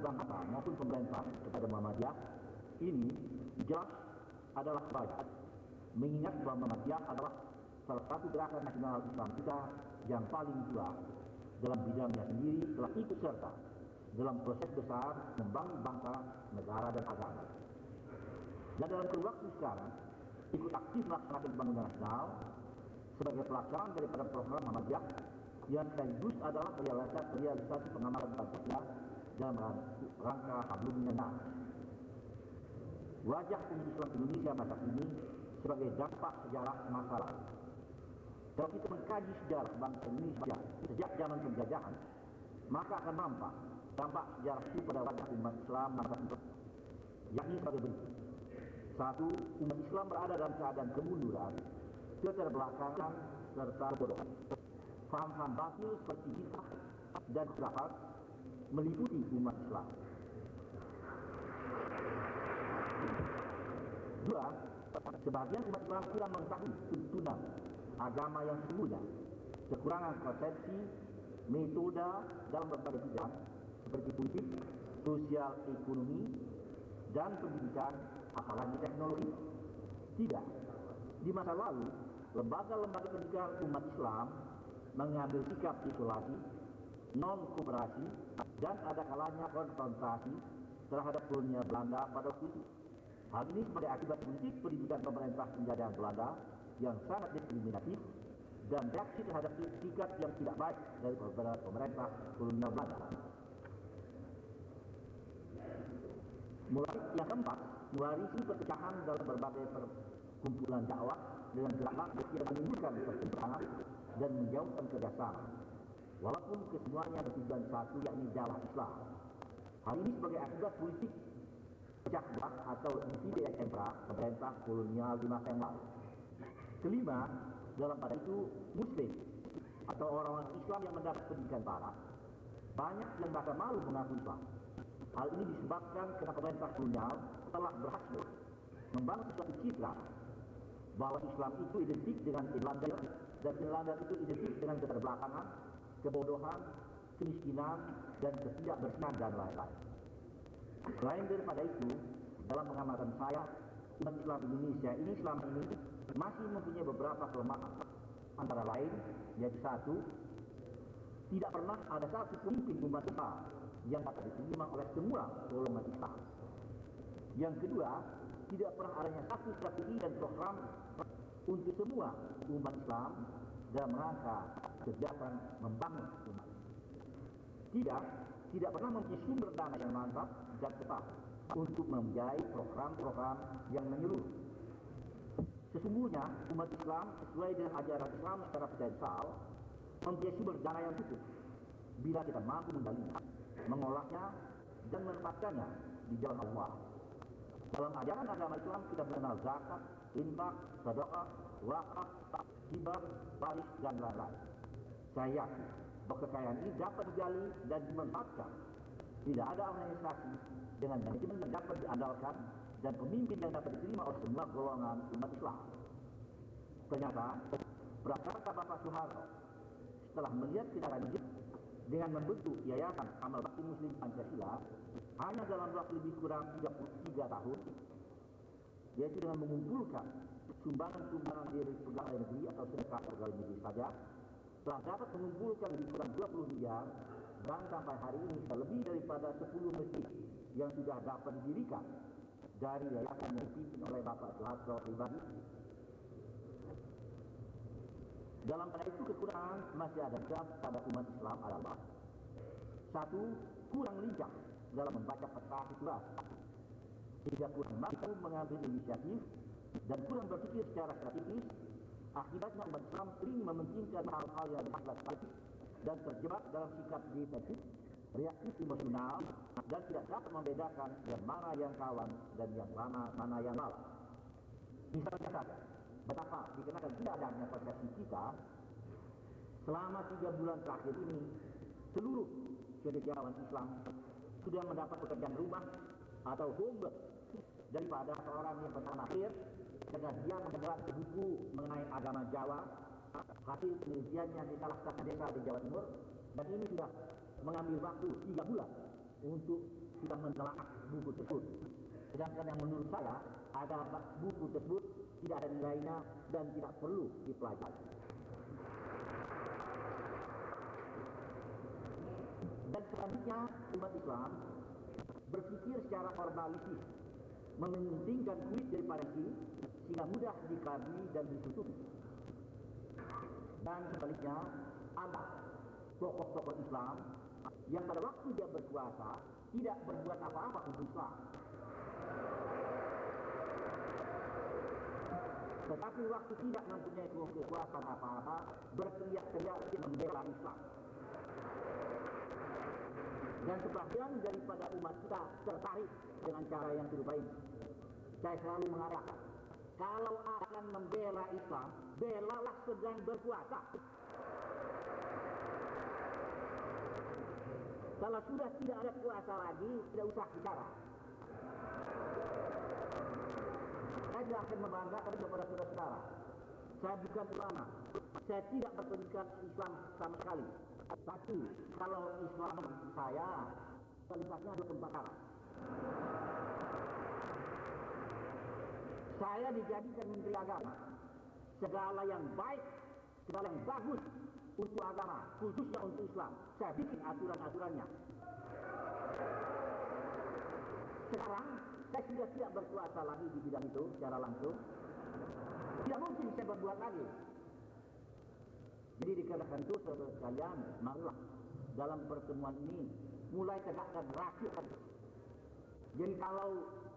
bangsa maupun pemerintah kepada Muhammadiyah. Ini jelas adalah kebajikan mengingat bahwa Muhammadiyah adalah salah satu gerakan nasional Islam kita yang paling tua. Dalam bidangnya sendiri telah ikut serta dalam proses besar membangun bangsa, negara dan agama. Dan dalam waktu sekarang ikut aktif melaksanakan pembangunan nasional sebagai pelaksanaan daripada program Muhammadiyah yang sekaligus adalah realisasi, realisasi pengamalan Pancasila dalam rangka hablum minan Wajah umat Islam Indonesia masa kini sebagai dampak sejarah masa lalu. Kalau kita mengkaji sejarah bangsa Indonesia sejak zaman penjajahan, maka akan nampak dampak sejarah itu pada wajah umat Islam masa itu, yakni sebagai berikut. Satu, umat Islam berada dalam keadaan kemunduran, keterbelakangan, serta kebodohan. Faham-faham batil seperti kita dan khilafat meliputi umat Islam. Dua, sebagian umat Islam kurang mengetahui tuntunan agama yang sesungguhnya, kekurangan konsepsi, metode dalam berbagai bidang seperti politik, sosial, ekonomi, dan pendidikan, apalagi teknologi. Tidak. Di masa lalu, lembaga-lembaga pendidikan umat Islam mengambil sikap isolasi, non-kooperasi, dan ada kalanya konfrontasi terhadap kolonial Belanda pada waktu itu. Hal ini sebagai akibat politik pendidikan pemerintah penjajahan Belanda yang sangat diskriminatif dan reaksi terhadap sikap yang tidak baik dari pemerintah kolonial Belanda. Mulai yang keempat, mewarisi perpecahan dalam berbagai perkumpulan dakwah dengan gerak yang menimbulkan pertentangan dan menjauhkan kerjasama. Walaupun kesemuanya bertujuan satu yakni jalan Islam. Hal ini sebagai akibat politik pecah atau divide et impera pemerintah kolonial di masa yang lalu. Kelima, dalam pada itu Muslim atau orang-orang Islam yang mendapat pendidikan barat banyak yang bahkan malu mengaku Islam. Hal ini disebabkan karena pemerintah kolonial telah berhasil membangun suatu citra bahwa Islam itu identik dengan Irlanda dan Irlanda itu identik dengan keterbelakangan, kebodohan, kemiskinan, dan ketidakbersihan dan lain-lain. Selain daripada itu, dalam pengamatan saya, umat Islam Indonesia ini selama ini masih mempunyai beberapa kelemahan. Antara lain, yaitu satu, tidak pernah ada satu pemimpin umat Islam yang dapat diterima oleh semua golongan Islam. Yang kedua, tidak pernah adanya satu strategi dan program untuk semua umat Islam dalam rangka kegiatan membangun umat. Tidak, tidak pernah mempunyai sumber dana yang mantap dan tetap untuk membiayai program-program yang menyeluruh. Sesungguhnya umat Islam sesuai dengan ajaran Islam secara potensial mempunyai sumber dana yang cukup bila kita mampu menggalaknya, mengolahnya dan menempatkannya di jalan Allah. Dalam ajaran agama Islam kita mengenal zakat, infak, sedekah, wakaf, hibah, baris dan lain-lain. Saya yakin ini dapat digali dan dimanfaatkan. Tidak ada organisasi dengan manajemen yang dapat diandalkan dan pemimpin yang dapat diterima oleh semua golongan umat Islam. Ternyata, Prakarta Bapak Soeharto setelah melihat tindakan ini dengan membentuk Yayasan Amal Bakti Muslim Pancasila hanya dalam waktu lebih kurang 33 tahun, yaitu dengan mengumpulkan sumbangan-sumbangan dari pegawai negeri atau sedekah pegawai negeri saja, telah dapat mengumpulkan lebih kurang 20 miliar dan sampai hari ini lebih daripada 10 masjid yang sudah dapat didirikan dari yayasan yang dipimpin oleh Bapak Soeharto pribadi. Dalam pada itu kekurangan masih ada jam pada umat Islam adalah satu kurang lincah dalam membaca peta situasi sehingga kurang mampu mengambil inisiatif dan kurang berpikir secara strategis akibatnya umat Islam sering mementingkan hal-hal yang politik dan terjebak dalam sikap defensif reaktif emosional dan tidak dapat membedakan yang mana yang kawan dan yang mana mana yang lawan. Misalnya saja, betapa dikenakan tidak adanya persepsi kita selama tiga bulan terakhir ini seluruh cendekiawan Islam sudah mendapat pekerjaan rumah atau homework daripada seorang yang pertama akhir karena dia mengejar buku mengenai agama Jawa hasil penelitiannya di salah satu desa di Jawa Timur dan ini sudah mengambil waktu tiga bulan untuk sudah menelaah buku tersebut. Sedangkan yang menurut saya ada buku tersebut tidak ada nilainya dan tidak perlu dipelajari. Dan selanjutnya umat Islam berpikir secara formalistis, mementingkan kulit daripada si sehingga mudah dikaji dan ditutupi. Dan sebaliknya, ada tokoh-tokoh Islam yang pada waktu dia berkuasa tidak berbuat apa-apa untuk Islam. Tetapi waktu tidak mempunyai kekuasaan apa-apa, berteriak-teriak membela Islam. Dan sebagian daripada umat kita tertarik dengan cara yang serupa ini. Saya selalu mengatakan, kalau akan membela Islam, belalah sedang berkuasa. Kalau sudah tidak ada kuasa lagi, tidak usah bicara. Saya tidak akan membanggakan kepada saudara-saudara. Saya bukan ulama. Saya tidak berpendidikan Islam sama sekali. Tapi kalau Islam saya, kualitasnya ada tempat arah. Saya dijadikan menteri agama. Segala yang baik, segala yang bagus untuk agama, khususnya untuk Islam. Saya bikin aturan-aturannya. Sekarang saya sudah tidak berkuasa lagi di bidang itu secara langsung. Tidak mungkin saya berbuat lagi. Jadi dikatakan itu saudara sekalian, marilah dalam pertemuan ini mulai tegakkan rakyat. Jadi kalau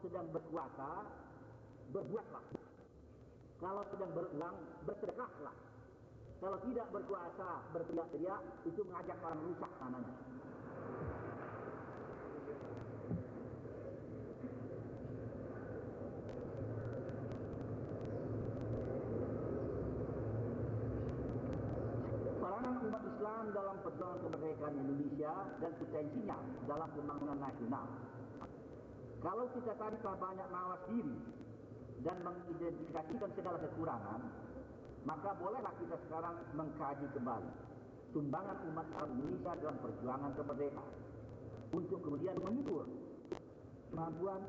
sedang berkuasa, berbuatlah. Kalau sedang berulang, bersedekahlah. Kalau tidak berkuasa, berteriak-teriak, itu mengajak orang rusak namanya. Peranan umat Islam dalam perjuangan kemerdekaan Indonesia dan potensinya dalam pembangunan nasional. Kalau kita tariklah banyak mawas diri dan mengidentifikasikan segala kekurangan, maka bolehlah kita sekarang mengkaji kembali tumbangan umat Indonesia dalam perjuangan kemerdekaan untuk kemudian mengukur kemampuan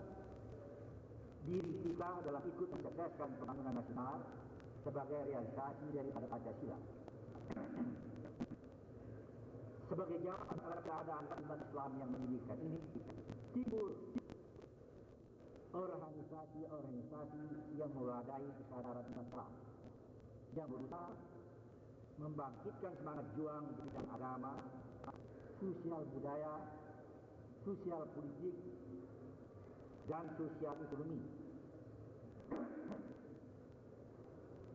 diri kita dalam ikut mensukseskan pembangunan nasional sebagai realisasi daripada Pancasila. Sebagai jawaban terhadap keadaan umat Islam yang menyedihkan ini, timbul organisasi-organisasi yang mewadai kesadaran umat Islam yang berusaha membangkitkan semangat juang di bidang agama, sosial budaya, sosial politik, dan sosial ekonomi.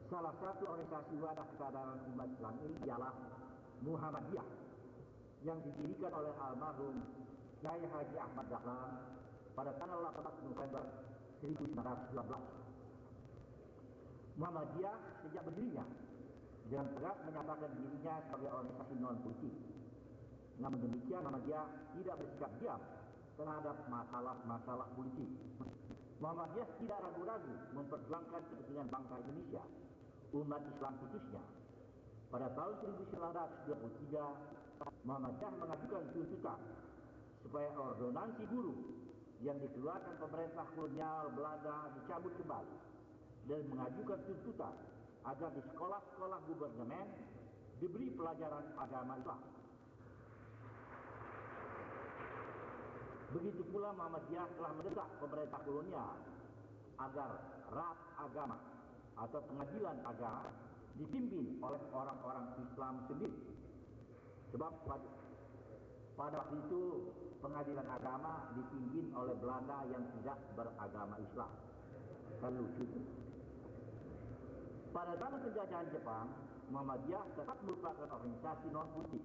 Salah satu organisasi wadah kesadaran umat Islam ini ialah Muhammadiyah yang didirikan oleh almarhum Kiai Haji Ahmad Dahlan pada tanggal 18 November 1912. Muhammadiyah sejak berdirinya dengan tegas menyatakan dirinya sebagai organisasi non politik. Namun demikian Muhammadiyah tidak bersikap diam terhadap masalah-masalah politik. Muhammadiyah tidak ragu-ragu memperjuangkan kepentingan bangsa Indonesia, umat Islam khususnya. Pada tahun 1923, Muhammadiyah mengajukan tuntutan supaya ordonansi buruh yang dikeluarkan pemerintah kolonial Belanda dicabut kembali dan mengajukan tuntutan agar di sekolah-sekolah gubernemen diberi pelajaran agama Islam. Begitu pula Muhammadiyah telah mendesak pemerintah kolonial agar rat agama atau pengadilan agama dipimpin oleh orang-orang Islam sendiri. Sebab pada, pada waktu itu pengadilan agama dipimpin oleh Belanda yang tidak beragama Islam. Kan lucu. Pada zaman penjajahan Jepang, Muhammadiyah tetap merupakan organisasi non-politik.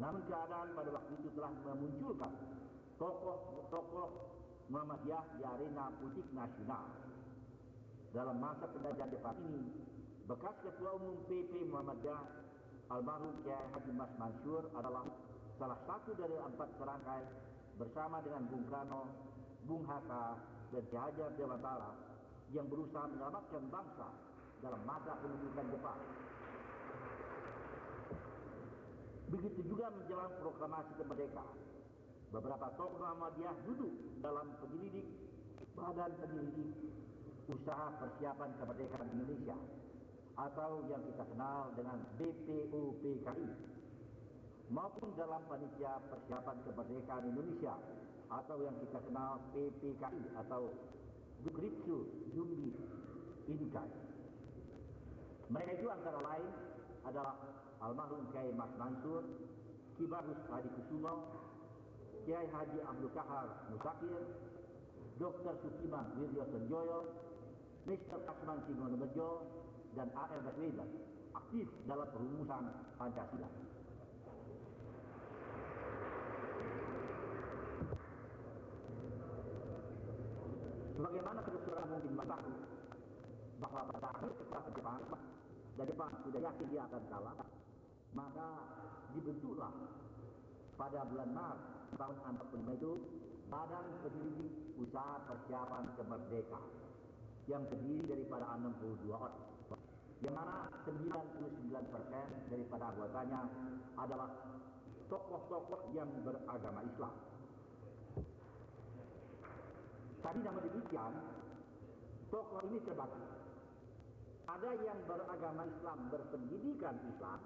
Namun keadaan pada waktu itu telah memunculkan tokoh-tokoh Muhammadiyah di arena politik nasional. Dalam masa penjajahan Jepang ini, bekas Ketua Umum PP Muhammadiyah almarhum Kiai Haji Mas Mansur adalah salah satu dari empat serangkai bersama dengan Bung Karno, Bung Hatta, dan Ki Hajar Dewantara yang berusaha menyelamatkan bangsa dalam masa pendudukan Jepang. Begitu juga menjelang proklamasi kemerdekaan. beberapa tokoh Muhammadiyah duduk dalam penyelidik Badan Penyelidik Usaha Persiapan Kemerdekaan Indonesia atau yang kita kenal dengan BPUPKI maupun dalam panitia persiapan kemerdekaan Indonesia atau yang kita kenal PPKI atau Bukritsu Jumbi Inkai. Mereka itu antara lain adalah almarhum Kiai Mas Mansur, Kibarus Hadi Kusumo, Kiai Haji Abdul Kahar Musakir, Dr. Sukiman Wirjo Senjoyo, Mr. Kasman Bejo, dan A.R. Baswedan aktif dalam perumusan Pancasila. Sebagaimana kebetulan mungkin mengetahui bahwa pada akhir kekuasaan Jepang dan Jepang sudah yakin dia akan kalah, maka dibentuklah pada bulan Maret tahun 45 itu Badan Penyelidik Usaha Persiapan Kemerdekaan yang terdiri daripada 62 orang yang mana 99% daripada anggotanya adalah tokoh-tokoh yang beragama Islam. Tadi namun demikian, tokoh ini terbagi. Ada yang beragama Islam, berpendidikan Islam,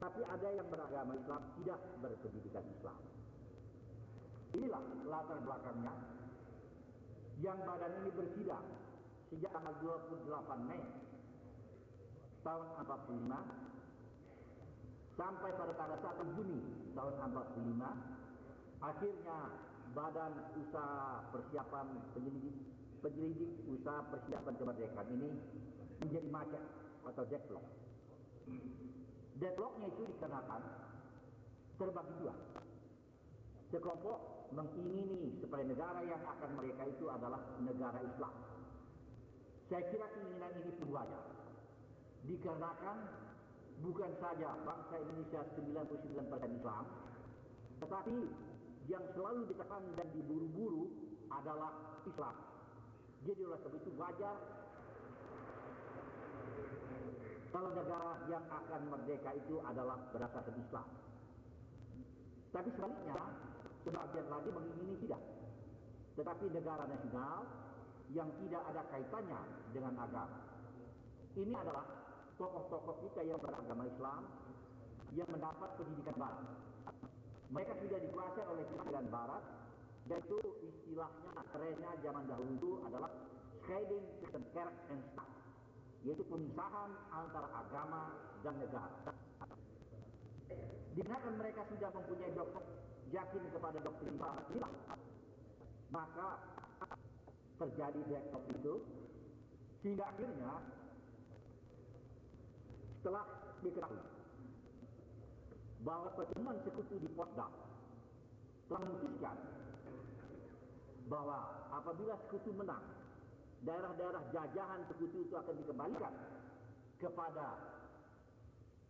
tapi ada yang beragama Islam tidak berpendidikan Islam. Inilah latar belakangnya yang badan ini bersidang sejak tanggal 28 Mei tahun 45 sampai pada tanggal 1 Juni tahun 45 akhirnya Badan Usaha Persiapan Penyelidik Penyelidik Usaha Persiapan Kemerdekaan ini menjadi macet atau deadlock. Deadlocknya itu dikarenakan terbagi dua. Sekelompok mengingini supaya negara yang akan mereka itu adalah negara Islam. Saya kira keinginan ini pun. Dikarenakan bukan saja bangsa Indonesia 99% Islam, tetapi yang selalu ditekan dan diburu-buru adalah Islam. Jadi oleh sebab itu wajar kalau negara yang akan merdeka itu adalah berdasarkan Islam. Tapi sebaliknya, sebagian lagi mengingini tidak. Tetapi negara nasional yang tidak ada kaitannya dengan agama. Ini adalah tokoh-tokoh kita yang beragama Islam yang mendapat pendidikan barat. Mereka sudah dikuasai oleh pendidikan barat dan itu istilahnya kerennya zaman dahulu itu adalah scheiding system kerk and staat yaitu pemisahan antara agama dan negara. Dikarenakan mereka sudah mempunyai dokter yakin kepada doktrin barat inilah maka terjadi deadlock itu sehingga akhirnya setelah diketahui bahwa pertemuan sekutu di Potsdam telah memutuskan bahwa apabila sekutu menang daerah-daerah jajahan sekutu itu akan dikembalikan kepada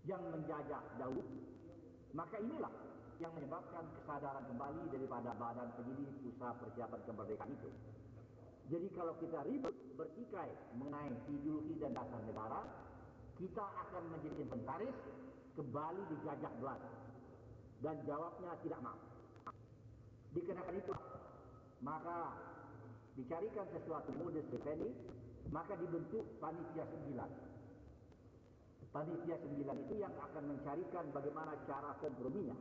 yang menjajah dahulu maka inilah yang menyebabkan kesadaran kembali daripada badan penyelidik usaha persiapan kemerdekaan itu. Jadi kalau kita ribut bertikai mengenai ideologi dan dasar negara, kita akan menjadi inventaris kembali dijajah Belanda. Dan jawabnya tidak mau. Dikenakan itu, maka dicarikan sesuatu modus vivendi, maka dibentuk panitia sembilan. Panitia sembilan itu yang akan mencarikan bagaimana cara komprominya.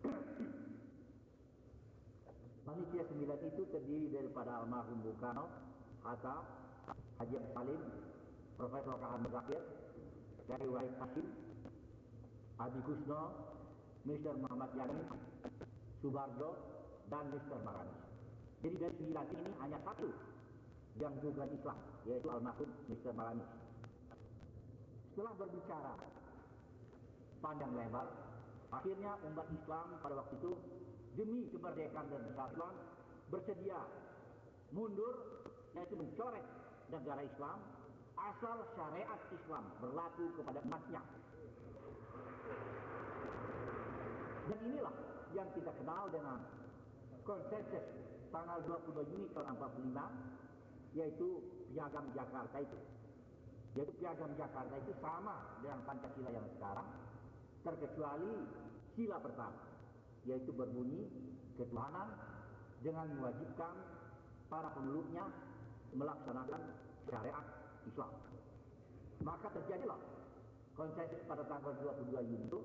Panitia sembilan itu terdiri daripada almarhum Bung Karno, Hatta, Haji Salim, Profesor Kahan Zakir, Dari Wahid Hashim, Adi Kusno, Mr. Muhammad Yani, Subarjo, dan Mr. Maranis. Jadi dari sembilan ini hanya satu yang bukan Islam, yaitu almarhum Mr. Maranis. Setelah berbicara panjang lebar, akhirnya umat Islam pada waktu itu demi kemerdekaan dan kesatuan bersedia mundur yaitu mencoret negara Islam asal syariat Islam berlaku kepada umatnya. Dan inilah yang kita kenal dengan konsensus tanggal 22 Juni tahun 45 yaitu piagam Jakarta itu. Yaitu piagam Jakarta itu sama dengan Pancasila yang sekarang terkecuali sila pertama yaitu berbunyi ketuhanan dengan mewajibkan para pemeluknya melaksanakan syariat Islam. Maka terjadilah konsensus pada tanggal 22 Juni itu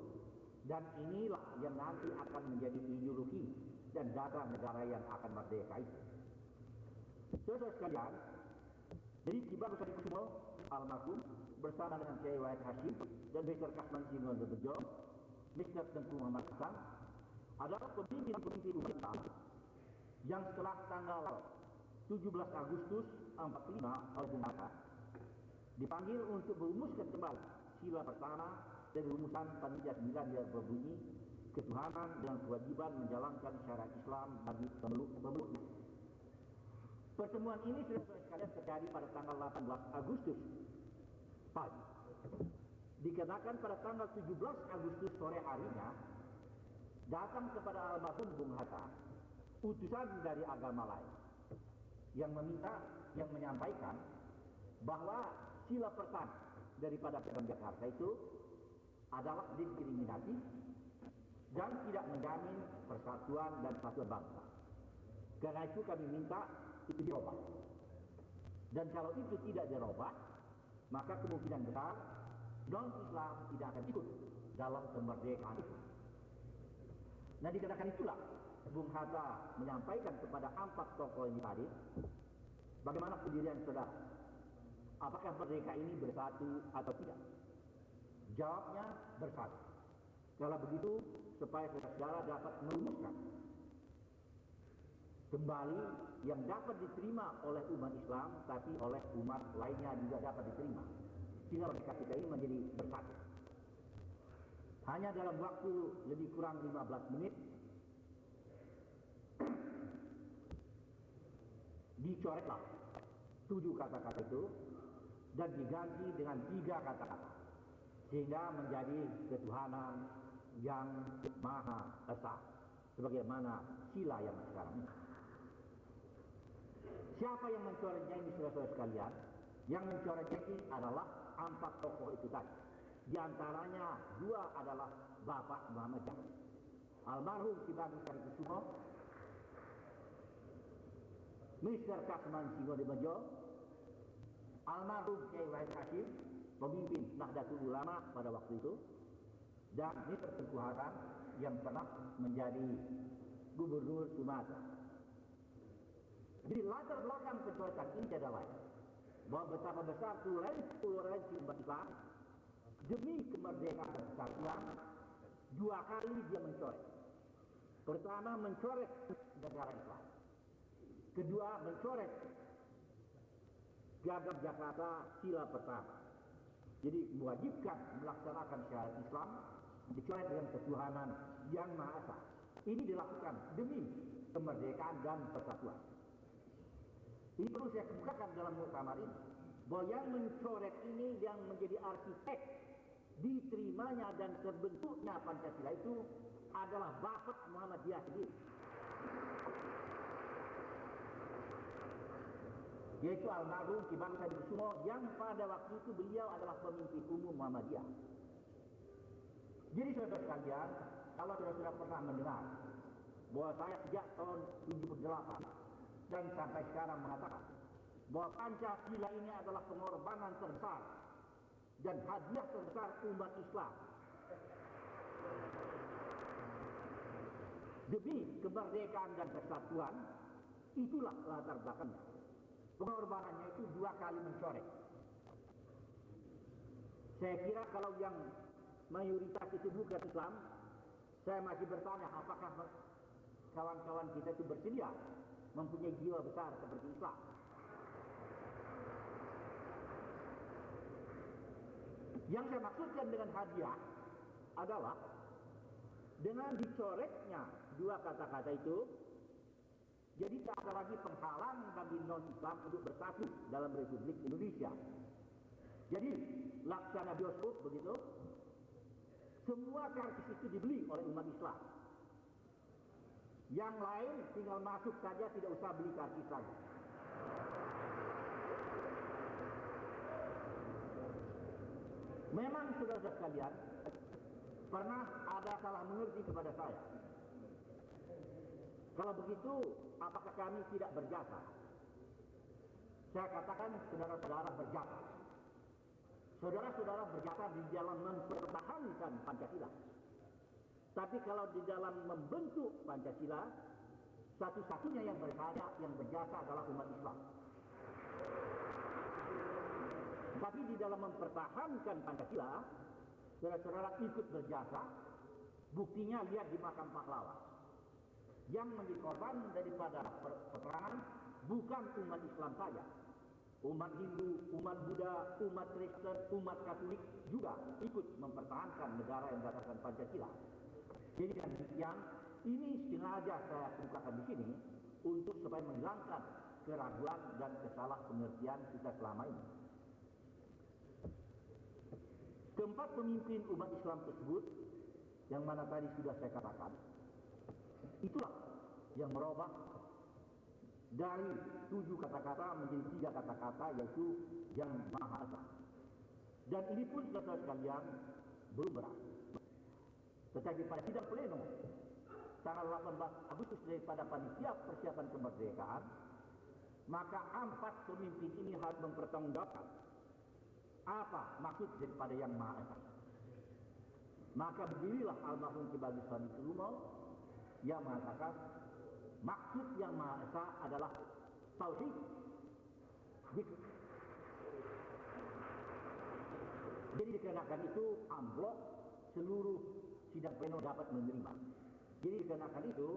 dan inilah yang nanti akan menjadi ideologi dan data negara yang akan merdeka itu. Saudara sekalian, jadi Kibar Besar Kusumo almarhum bersama dengan Kiai Wahid Hashim dan Dr. Kasman Simon Bejo, Mr. Tengku Muhammad Hasan adalah pemimpin-pemimpin wanita yang setelah tanggal 17 Agustus 45 oleh Bung dipanggil untuk merumuskan kembali sila pertama dari rumusan panitia 9 yang berbunyi ketuhanan dengan kewajiban menjalankan syariat Islam bagi pemeluk-pemeluk. Pertemuan ini sudah sekalian terjadi pada tanggal 18 Agustus pagi. Dikenakan pada tanggal 17 Agustus sore harinya datang kepada almarhum Bung Hatta utusan dari agama lain yang meminta yang menyampaikan bahwa sila pertama daripada Piagam Jakarta itu adalah diskriminatif dan tidak menjamin persatuan dan kesatuan bangsa. Karena itu kami minta itu dirubah. Dan kalau itu tidak dirubah, maka kemungkinan besar non-Islam tidak akan ikut dalam kemerdekaan itu. Nah dikatakan itulah Bung Hatta menyampaikan kepada empat tokoh ini tadi bagaimana pendirian saudara. Apakah merdeka ini bersatu atau tidak? Jawabnya bersatu. Kalau begitu supaya saudara dapat merumuskan kembali yang dapat diterima oleh umat Islam tapi oleh umat lainnya juga dapat diterima. Sehingga mereka kita ini menjadi bersatu. Hanya dalam waktu lebih kurang 15 menit dicoretlah tujuh kata-kata itu dan diganti dengan tiga kata-kata sehingga menjadi ketuhanan yang maha esa sebagaimana sila yang sekarang. Siapa yang mencoretnya ini saudara-saudara sekalian? Yang mencoretnya ini adalah empat tokoh itu tadi. Di antaranya dua adalah Bapak Muhammad. Almarhum Kibagis Karikusumo, Mr. Kasman Singo de Bejo, almarhum Kiai Wahid Hashim, pemimpin Nahdlatul Ulama pada waktu itu, dan Mr. Tengku yang pernah menjadi Gubernur Sumatera. Jadi latar belakang pencoretan ini tidak lain bahwa betapa besar toleransi umat Islam demi kemerdekaan dan kesatuan dua kali dia mencoret. Pertama mencoret negara Islam. Kedua mencoret piagam Jakarta sila pertama. Jadi mewajibkan melaksanakan syariat Islam dicoret dengan ketuhanan yang Maha Esa. Ini dilakukan demi kemerdekaan dan persatuan. Ini perlu saya kemukakan dalam muktamar ini. Bahwa yang mencoret ini yang menjadi arsitek diterimanya dan terbentuknya Pancasila itu adalah Bapak Muhammadiyah sendiri. Yaitu almarhum Ki Bangsa Kusumo yang pada waktu itu beliau adalah pemimpin umum Muhammadiyah. Jadi saudara sekalian, kalau saudara pernah mendengar bahwa saya sejak tahun 78 dan sampai sekarang mengatakan bahwa Pancasila ini adalah pengorbanan terbesar dan hadiah terbesar umat Islam demi kemerdekaan dan kesatuan itulah latar belakangnya pengorbanannya itu dua kali mencoret. Saya kira kalau yang mayoritas itu bukan Islam saya masih bertanya apakah kawan-kawan kita itu bersedia mempunyai jiwa besar seperti Islam? Yang saya maksudkan dengan hadiah adalah dengan dicoretnya dua kata-kata itu, jadi tak ada lagi penghalang bagi non-Islam untuk bersatu dalam Republik Indonesia. Jadi laksana bioskop begitu, semua karcis itu dibeli oleh umat Islam. Yang lain tinggal masuk saja tidak usah beli karcis lagi. Memang saudara sekalian pernah ada salah mengerti kepada saya Kalau begitu, apakah kami tidak berjasa? Saya katakan saudara-saudara berjasa. Saudara-saudara berjasa di dalam mempertahankan Pancasila. Tapi kalau di dalam membentuk Pancasila, satu-satunya yang berkarya, yang berjasa adalah umat Islam. Tapi di dalam mempertahankan Pancasila, saudara-saudara ikut berjasa, buktinya lihat di makam pahlawan. Yang menjadi korban daripada peperangan bukan umat Islam saja. Umat Hindu, umat Buddha, umat Kristen, umat Katolik juga ikut mempertahankan negara yang berdasarkan Pancasila. Jadi dengan demikian, ini sengaja saya bukakan di sini untuk supaya menghilangkan keraguan dan kesalah pengertian kita selama ini. Keempat pemimpin umat Islam tersebut yang mana tadi sudah saya katakan, itulah yang merubah dari tujuh kata-kata menjadi tiga kata-kata yaitu yang Maha. Dan ini pun saudara sekalian belum berhasil. Tetapi pada sidang pleno tanggal 18 Agustus daripada panitia persiapan kemerdekaan, maka empat pemimpin ini harus mempertanggungjawabkan apa maksud daripada yang Maha Esa. Maka berdirilah almarhum Kibagi Sani Kelumo yang mengatakan maksud yang Maha Esa adalah tauhid. Jadi dikenakan itu amblok seluruh sidang pleno dapat menerima. Jadi dikenakan itu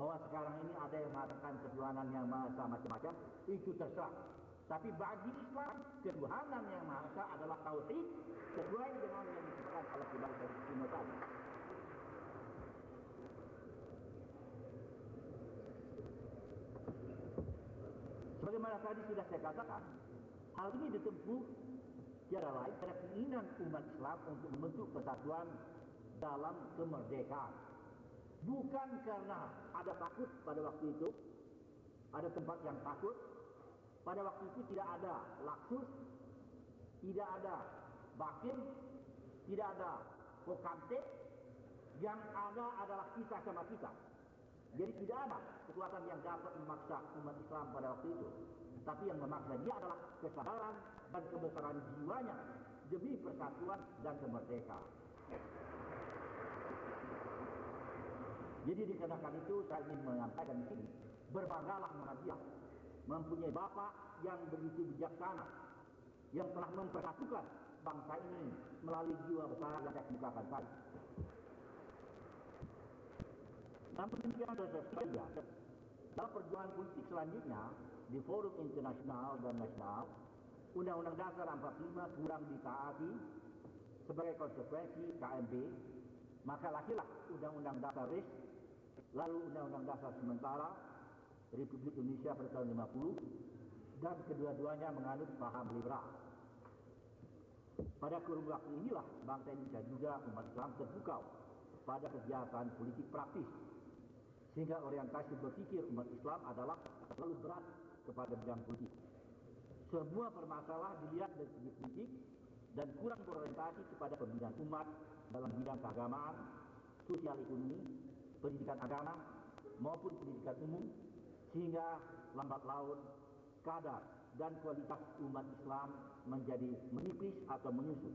bahwa sekarang ini ada yang mengatakan ketuhanan yang Maha Esa macam-macam, itu terserah. Tapi bagi Islam, ketuhanan yang Maha Esa adalah tauhid sesuai dengan yang disebutkan oleh Sani tadi. Sebagaimana tadi sudah saya katakan, hal ini ditempuh tiada lain pada keinginan umat Islam untuk membentuk persatuan dalam kemerdekaan. Bukan karena ada takut pada waktu itu, ada tempat yang takut. Pada waktu itu tidak ada laksus, tidak ada bakin, tidak ada kokante. Yang ada adalah kita sama kita. Jadi tidak ada kekuatan yang dapat memaksa umat Islam pada waktu itu. Tapi yang memaksa dia adalah kesadaran dan kebesaran jiwanya demi persatuan dan kemerdekaan. Jadi dikarenakan itu saya ingin menyampaikan di sini, berbanggalah Muhammadiyah mempunyai bapak yang begitu bijaksana, yang telah mempersatukan bangsa ini melalui jiwa besar yang saya kemukakan tadi. Namun demikian saja, dalam perjuangan politik selanjutnya di forum internasional dan nasional, Undang-Undang Dasar 45 kurang ditaati sebagai konsekuensi KMB, maka lahirlah Undang-Undang Dasar RIS, lalu Undang-Undang Dasar Sementara Republik Indonesia pada tahun 50, dan kedua-duanya menganut paham liberal. Pada kurun waktu inilah bangsa Indonesia juga umat Islam terpukau pada kegiatan politik praktis sehingga orientasi berpikir umat Islam adalah terlalu berat kepada bidang politik. Semua permasalahan dilihat dari segi politik dan kurang berorientasi kepada pembinaan umat dalam bidang keagamaan, sosial ekonomi, pendidikan agama maupun pendidikan umum sehingga lambat laun kadar dan kualitas umat Islam menjadi menipis atau menyusut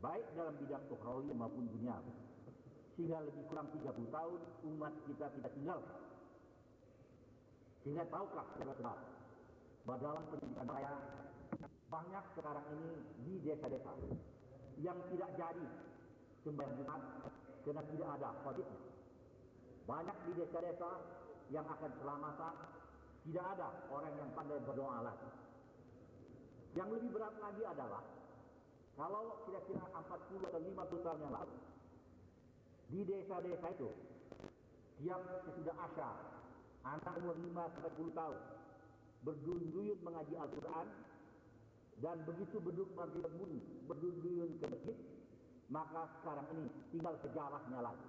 baik dalam bidang ukhrawi maupun dunia sehingga lebih kurang 30 tahun umat kita tidak tinggal. Sehingga tahukah saudara-saudara bahwa dalam pendidikan saya banyak sekarang ini di desa-desa yang tidak jadi sembahyang Jumat karena tidak ada khotibnya. Banyak di desa-desa yang akan selamatan tidak ada orang yang pandai berdoa lagi. Yang lebih berat lagi adalah kalau kira-kira 40 atau 50 tahun yang lalu di desa-desa itu tiap sesudah asyar anak umur 5 sampai 10 tahun berduyun-duyun mengaji Al-Quran dan begitu beduk maghrib berbunyi berduyun ke masjid maka sekarang ini tinggal sejarahnya lagi.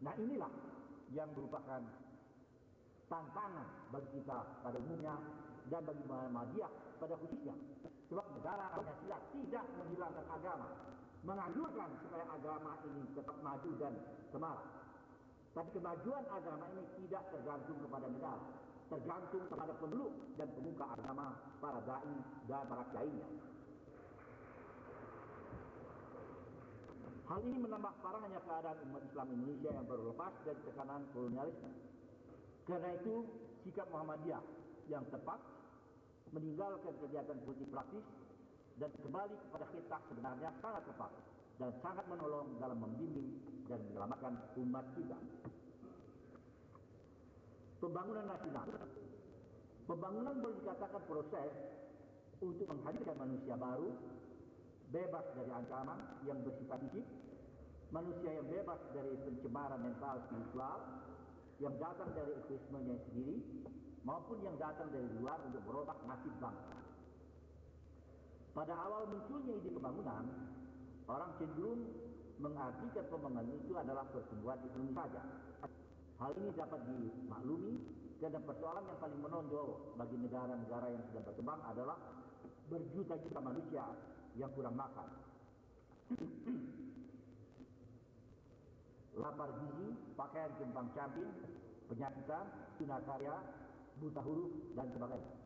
Nah inilah yang merupakan tantangan bagi kita pada umumnya dan bagi Muhammadiyah pada khususnya. Sebab negara Pancasila tidak menghilangkan agama menganjurkan supaya agama ini tetap maju dan semarak. Tapi kemajuan agama ini tidak tergantung kepada negara, tergantung kepada pemeluk dan pemuka agama, para dai dan para kiainya. Hal ini menambah parahnya keadaan umat Islam Indonesia yang baru lepas dari tekanan kolonialisme. Karena itu, sikap Muhammadiyah yang tepat meninggalkan kegiatan politik praktis dan kembali kepada kitab sebenarnya sangat tepat dan sangat menolong dalam membimbing dan menyelamatkan umat kita. Pembangunan nasional. Pembangunan boleh dikatakan proses untuk menghadirkan manusia baru, bebas dari ancaman yang bersifat fisik, manusia yang bebas dari pencemaran mental spiritual, yang datang dari egoismenya sendiri, maupun yang datang dari luar untuk merubah nasib bangsa. Pada awal munculnya ide pembangunan, orang cenderung mengartikan pembangunan itu adalah pertumbuhan ekonomi saja. Hal ini dapat dimaklumi karena persoalan yang paling menonjol bagi negara-negara yang sedang berkembang adalah berjuta-juta manusia yang kurang makan. Lapar gizi, pakaian kembang camping, penyakitan, tunakarya, buta huruf, dan sebagainya.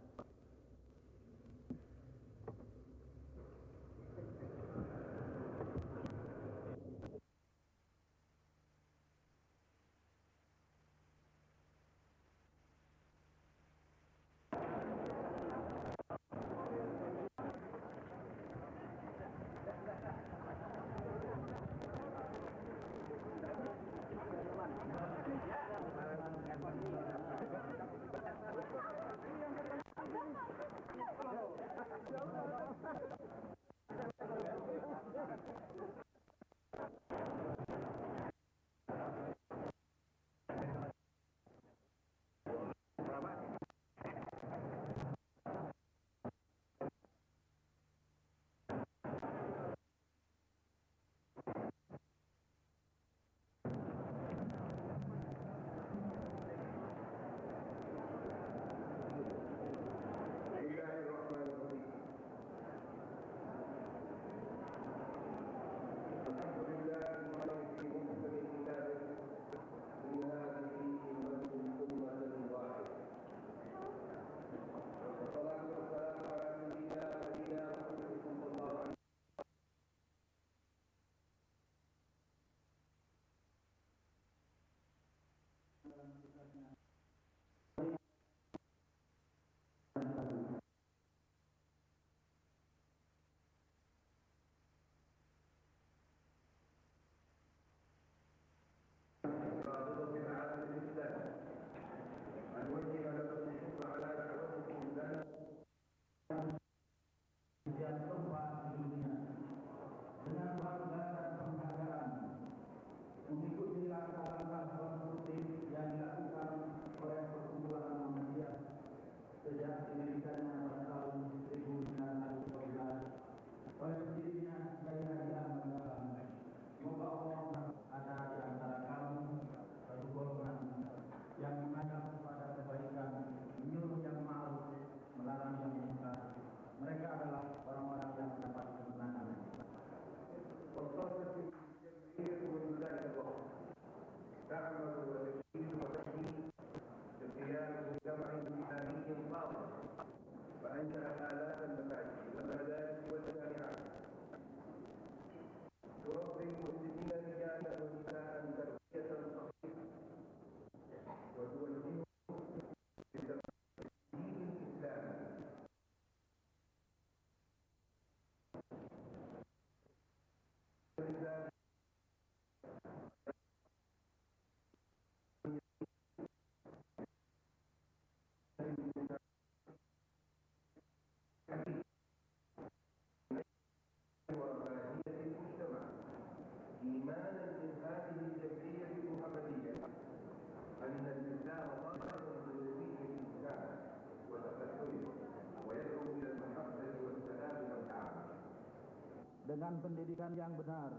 dengan pendidikan yang benar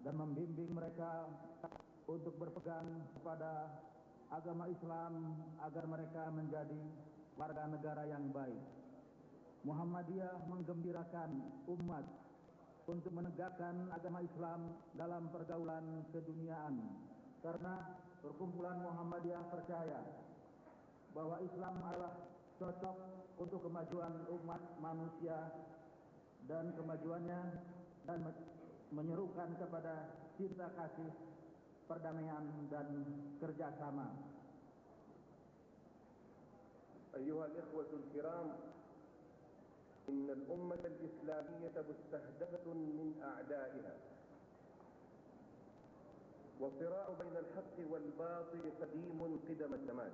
dan membimbing mereka untuk berpegang kepada agama Islam agar mereka menjadi warga negara yang baik. Muhammadiyah menggembirakan umat untuk menegakkan agama Islam dalam pergaulan keduniaan karena perkumpulan Muhammadiyah percaya bahwa Islam adalah cocok untuk kemajuan umat manusia dan kemajuannya dan menyerukan kepada cinta kasih, perdamaian dan kerjasama. أيها الإخوة الكرام إن الأمة الإسلامية مستهدفة من أعدائها والصراع بين الحق والباطل قديم قدم الزمان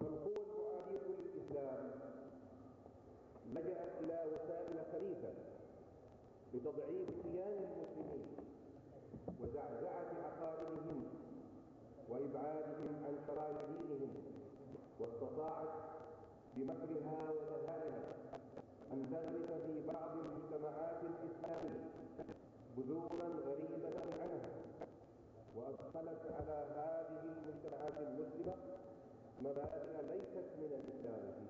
فالقوة العالية للإسلام لجأت إلى وسائل خليفة لتضعيف كيان المسلمين وزعزعة عقائدهم وإبعادهم عن شرائع دينهم واستطاعت بمكرها ودهائها أن تغرس في بعض المجتمعات الإسلامية بذورا غريبة عنها وأدخلت على هذه المجتمعات المسلمة مبادئ ليست من الإسلام.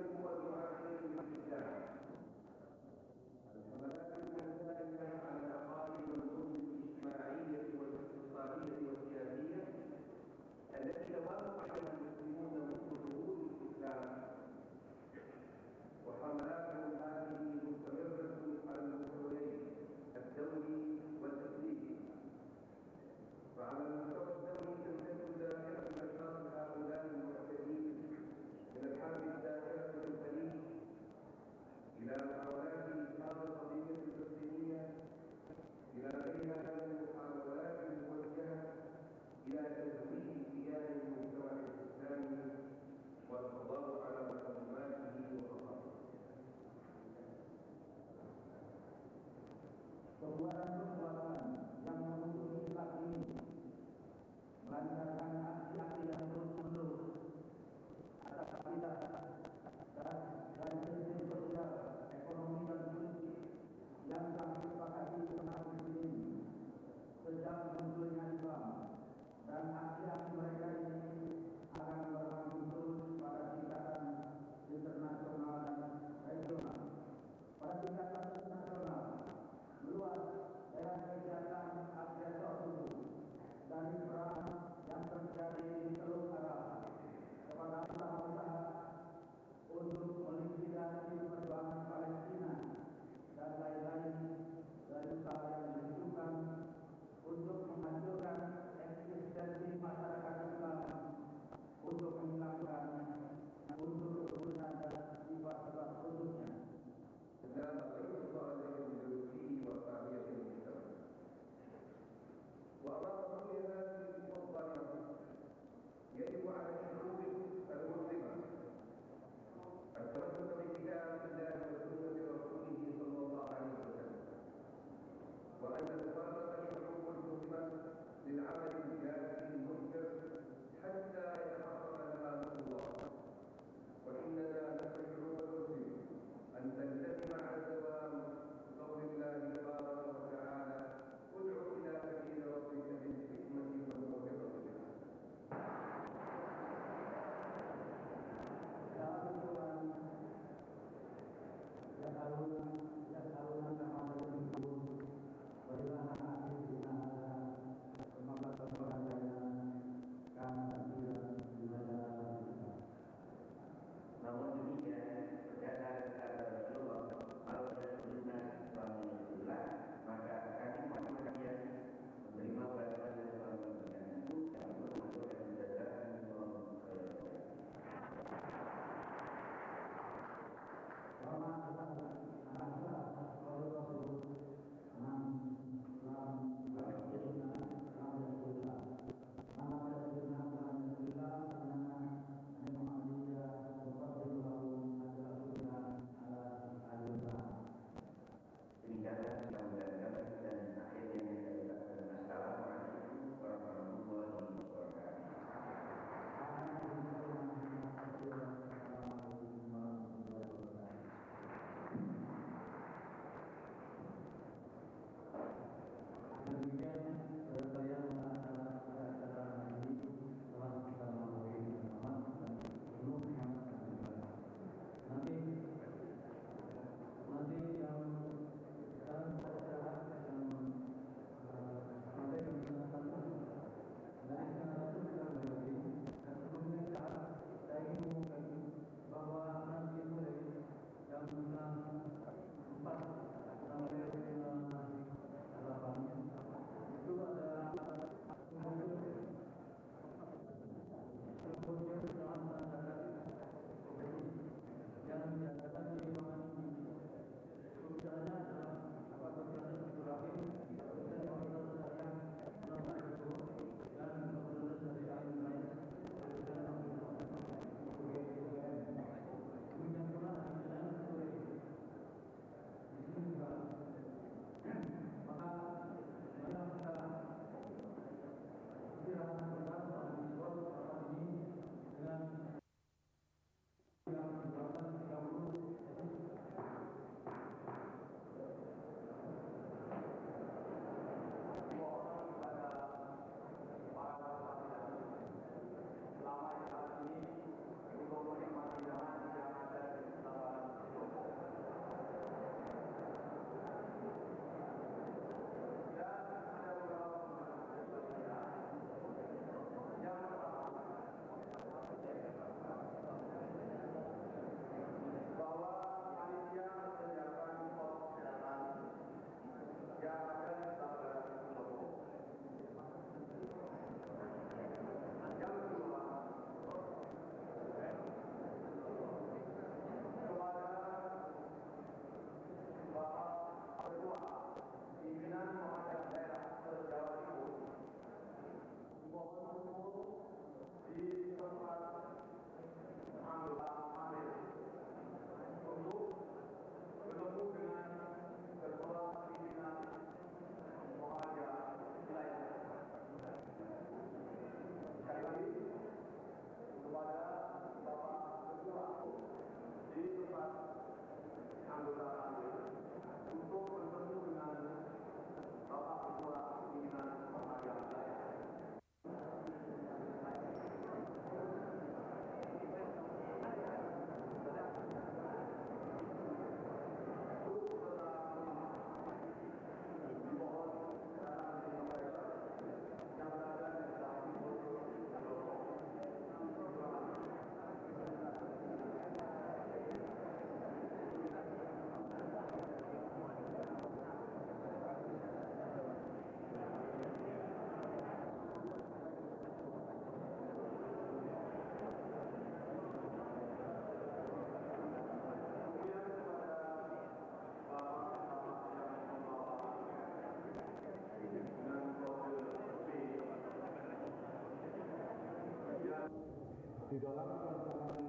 Di dalam pelaksanaan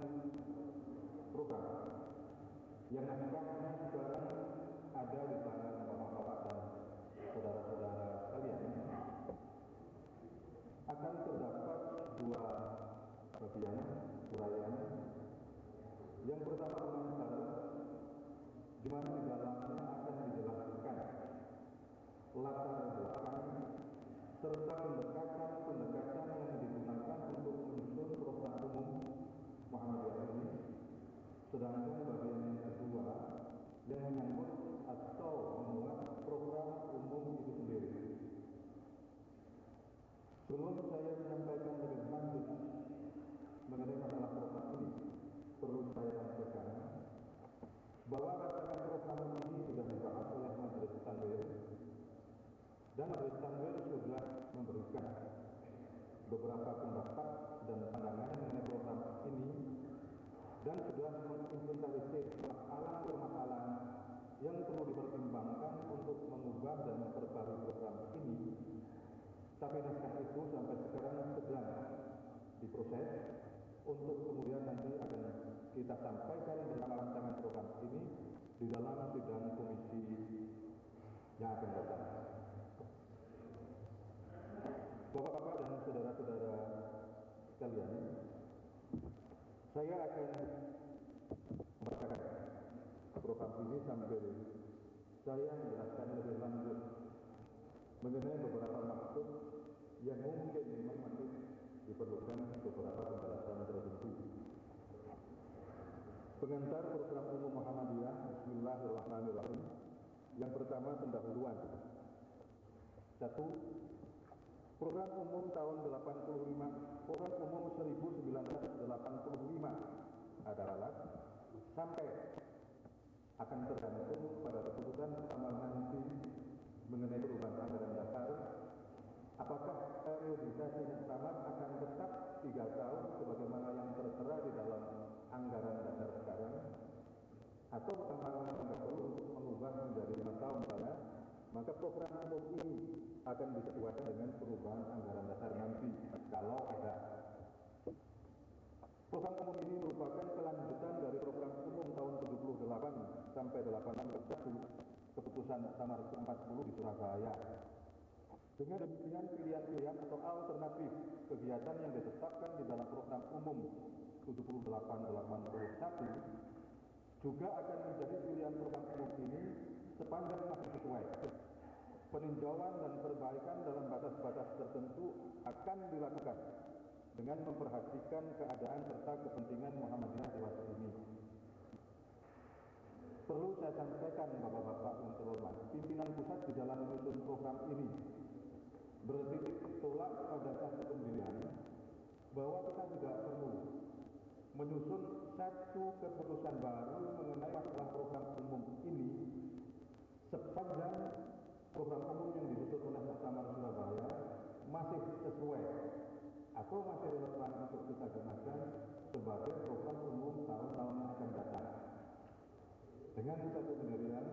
program yang nampaknya sekarang ada di tangan bapak-bapak dan saudara-saudara sekalian. Akan terdapat dua bagian uraian yang pertama komentar di mana di dalamnya akan dijelaskan latar belakang serta pendekatan-pendekatan yang digunakan untuk menyusun program umum Muhammadiyah ini. Sedangkan bagian yang kedua yang menyangkut atau memuat program umum itu sendiri. Sebelum saya menyampaikan lebih lanjut mengenai masalah program ini, perlu saya sampaikan bahwa rancangan program ini sudah dibahas oleh Majelis Tanwir dan Majelis Tanwir sudah memberikan beberapa pendapat dan pandangan mengenai program ini dan sudah menginventarisir permasalahan-permasalahan yang perlu dipertimbangkan untuk mengubah dan memperbarui program ini. Tapi naskah itu sampai sekarang sedang diproses untuk kemudian nanti akan kita sampaikan bersama rancangan program ini di dalam sidang komisi yang akan datang. Bapak-bapak dan saudara-saudara sekalian, saya akan program ini sambil saya menjelaskan lebih lanjut. Mengenai beberapa maksud yang mungkin memang masih diperlukan beberapa penjelasan tertentu. Pengantar program umum Muhammadiyah Bismillahirrahmanirrahim. Yang pertama pendahuluan. Satu Program umum tahun 85 Program umum 1985 adalah sampai akan tergantung pada keputusan bersama nanti mengenai perubahan anggaran dasar. Apakah periodisasi muktamar akan tetap tiga tahun sebagaimana yang tertera di dalam anggaran dasar sekarang? Atau kemarin tidak perlu mengubah menjadi lima tahun maka program umum ini akan disesuaikan dengan perubahan anggaran dasar nanti kalau ada. Program umum ini merupakan kelanjutan dari program umum tahun 78 sampai 81 keputusan Samar 40 di Surabaya dengan demikian pilihan-pilihan atau alternatif kegiatan yang ditetapkan di dalam program umum 7881 juga akan menjadi pilihan program umum ini sepanjang masih sesuai. Peninjauan dan perbaikan dalam batas-batas tertentu akan dilakukan dengan memperhatikan keadaan serta kepentingan Muhammadiyah di waktu ini. Perlu saya sampaikan Bapak-Bapak yang terhormat, pimpinan pusat di dalam menyusun program ini bertitik tolak pada satu pendirian bahwa kita tidak perlu menyusun satu keputusan baru mengenai masalah program umum ini sepanjang program umum yang disusun oleh Muktamar Surabaya masih sesuai atau masih relevan untuk kita gunakan sebagai program umum tahun-tahun yang. Dengan satu pendirian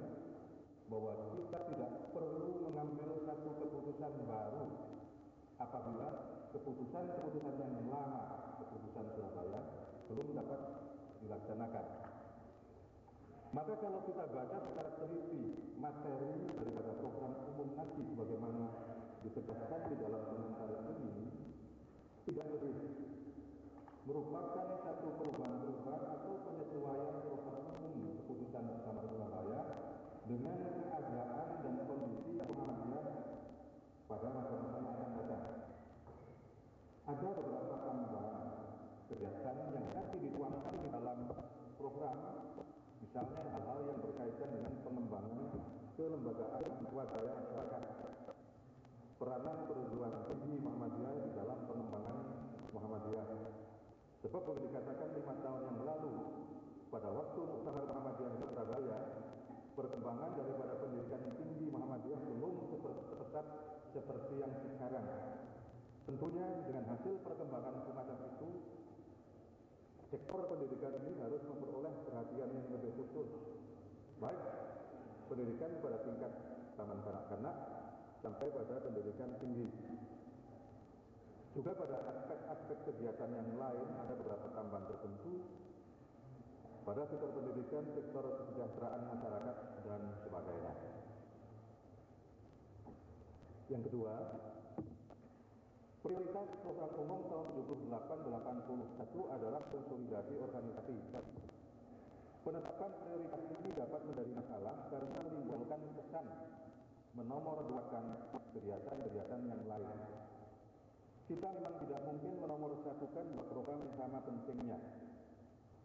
bahwa kita tidak perlu mengambil satu keputusan baru apabila keputusan-keputusan yang lama, keputusan Surabaya, belum dapat dilaksanakan. Maka kalau kita baca secara teliti materi daripada program umum nanti sebagaimana ditegaskan di dalam komentar ini, tidak lebih merupakan satu perubahan-perubahan atau penyesuaian program dengan keadaan dan kondisi yang Muhammadiyah pada masa-masa yang akan datang. Ada beberapa tambahan kegiatan yang nanti dituangkan di dalam program, misalnya hal-hal yang berkaitan dengan pengembangan kelembagaan swadaya masyarakat, peranan perguruan tinggi Muhammadiyah di dalam pengembangan Muhammadiyah. Sebab boleh dikatakan lima tahun yang lalu, pada waktu Muktamar Muhammadiyah di Surabaya, perkembangan daripada pendidikan tinggi Muhammadiyah belum seperti seperti yang sekarang. Tentunya dengan hasil perkembangan semacam itu, sektor pendidikan ini harus memperoleh perhatian yang lebih khusus. Baik pendidikan pada tingkat taman kanak-kanak sampai pada pendidikan tinggi. Juga pada aspek-aspek kegiatan yang lain ada beberapa tambahan tertentu pada sektor pendidikan, sektor kesejahteraan masyarakat dan sebagainya. Yang kedua, prioritas program umum tahun 78-81 adalah konsolidasi organisasi. Penetapan prioritas ini dapat menjadi masalah karena menimbulkan kesan menomorduakan kegiatan-kegiatan yang lain. Kita memang tidak mungkin menomorsatukan dua program yang sama pentingnya.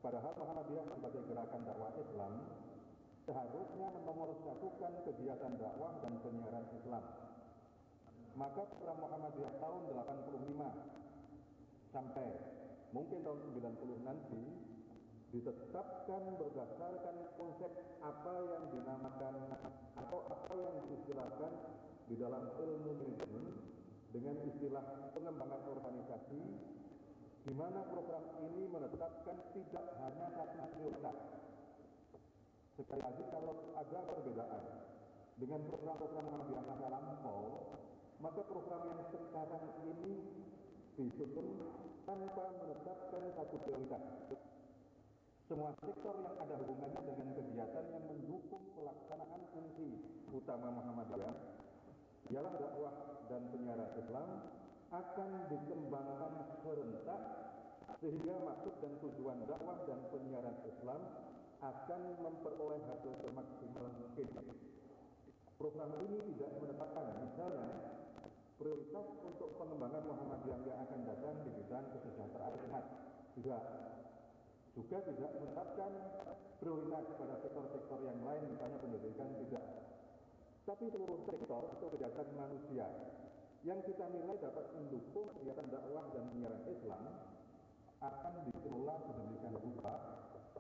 Padahal Muhammadiyah sebagai gerakan dakwah Islam seharusnya menomorsatukan kegiatan dakwah dan penyiaran Islam. Maka program Muhammadiyah tahun 85 sampai mungkin tahun 90 nanti ditetapkan berdasarkan konsep apa yang dinamakan atau apa yang diistilahkan di dalam ilmu manajemen dengan istilah pengembangan organisasi di mana program ini menetapkan tidak hanya satu prioritas. Sekali lagi kalau ada perbedaan dengan program-program yang masa lampau, maka program yang sekarang ini disusun tanpa menetapkan satu prioritas. Semua sektor yang ada hubungannya dengan kegiatan yang mendukung pelaksanaan fungsi utama Muhammadiyah ialah dakwah dan penyiaran Islam akan dikembangkan serentak sehingga maksud dan tujuan dakwah dan penyiaran Islam akan memperoleh hasil semaksimal mungkin. Program ini tidak menetapkan misalnya prioritas untuk pengembangan Muhammadiyah yang akan datang di bidang kesejahteraan umat. Tidak. Juga tidak menetapkan prioritas pada sektor-sektor yang lain, misalnya pendidikan tidak. Tapi seluruh sektor atau kegiatan manusia yang kita nilai dapat mendukung kegiatan dakwah dan penyiaran Islam akan dikelola sedemikian rupa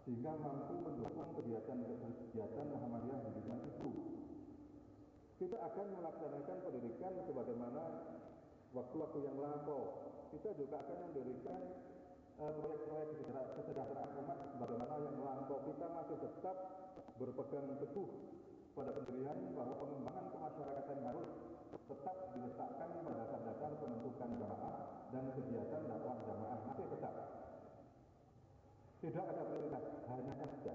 sehingga mampu mendukung kegiatan-kegiatan Muhammadiyah di bidang itu. Kita akan melaksanakan pendidikan sebagaimana waktu-waktu yang lampau. Kita juga akan mendirikan proyek-proyek uh, kesejahteraan umat sebagaimana yang lampau. Kita masih tetap berpegang teguh pada pendirian bahwa pengembangan kemasyarakatan harus tetap diletakkan pada dasar-dasar pembentukan jamaah dan kegiatan dakwah jamaah masih tetap. Tidak ada prioritas, hanya saja.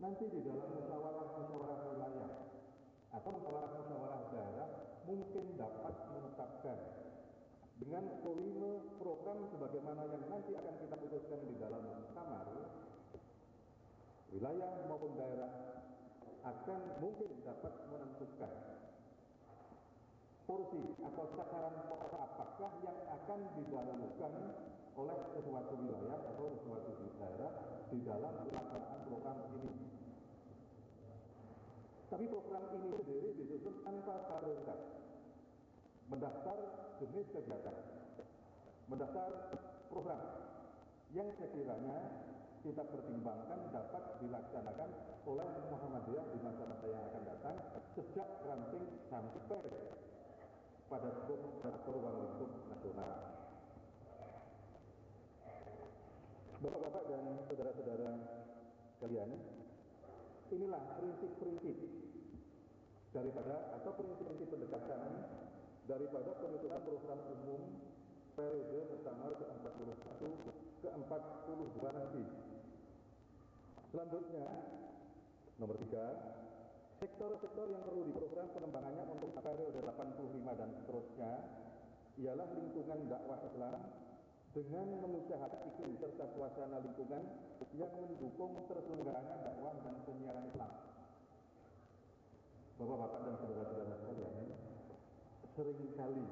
Nanti di dalam musyawarah-musyawarah wilayah atau musyawarah-musyawarah daerah mungkin dapat menetapkan dengan volume program sebagaimana yang nanti akan kita putuskan di dalam kamar wilayah maupun daerah akan mungkin dapat menentukan porsi atau sasaran apakah yang akan didahulukan oleh sesuatu wilayah atau sesuatu daerah di dalam pelaksanaan program ini. Tapi program ini sendiri disusun tanpa prioritas. Mendaftar jenis kegiatan, mendaftar program yang sekiranya kita pertimbangkan dapat dilaksanakan oleh Muhammadiyah di masa-masa yang akan datang sejak ranting sampai pada skop atau ruang lingkup nasional. Bapak-bapak dan saudara-saudara sekalian, inilah prinsip-prinsip daripada atau prinsip-prinsip pendekatan daripada penutupan program umum periode pertama ke-41 ke-42 nanti. Selanjutnya, nomor tiga, sektor-sektor yang perlu diprogram pengembangannya untuk periode 85 dan seterusnya ialah lingkungan dakwah Islam dengan mengusahakan iklim serta suasana lingkungan yang mendukung terselenggaranya dakwah dan penyiaran Islam. Bapak-bapak dan saudara-saudara sekalian, sering kali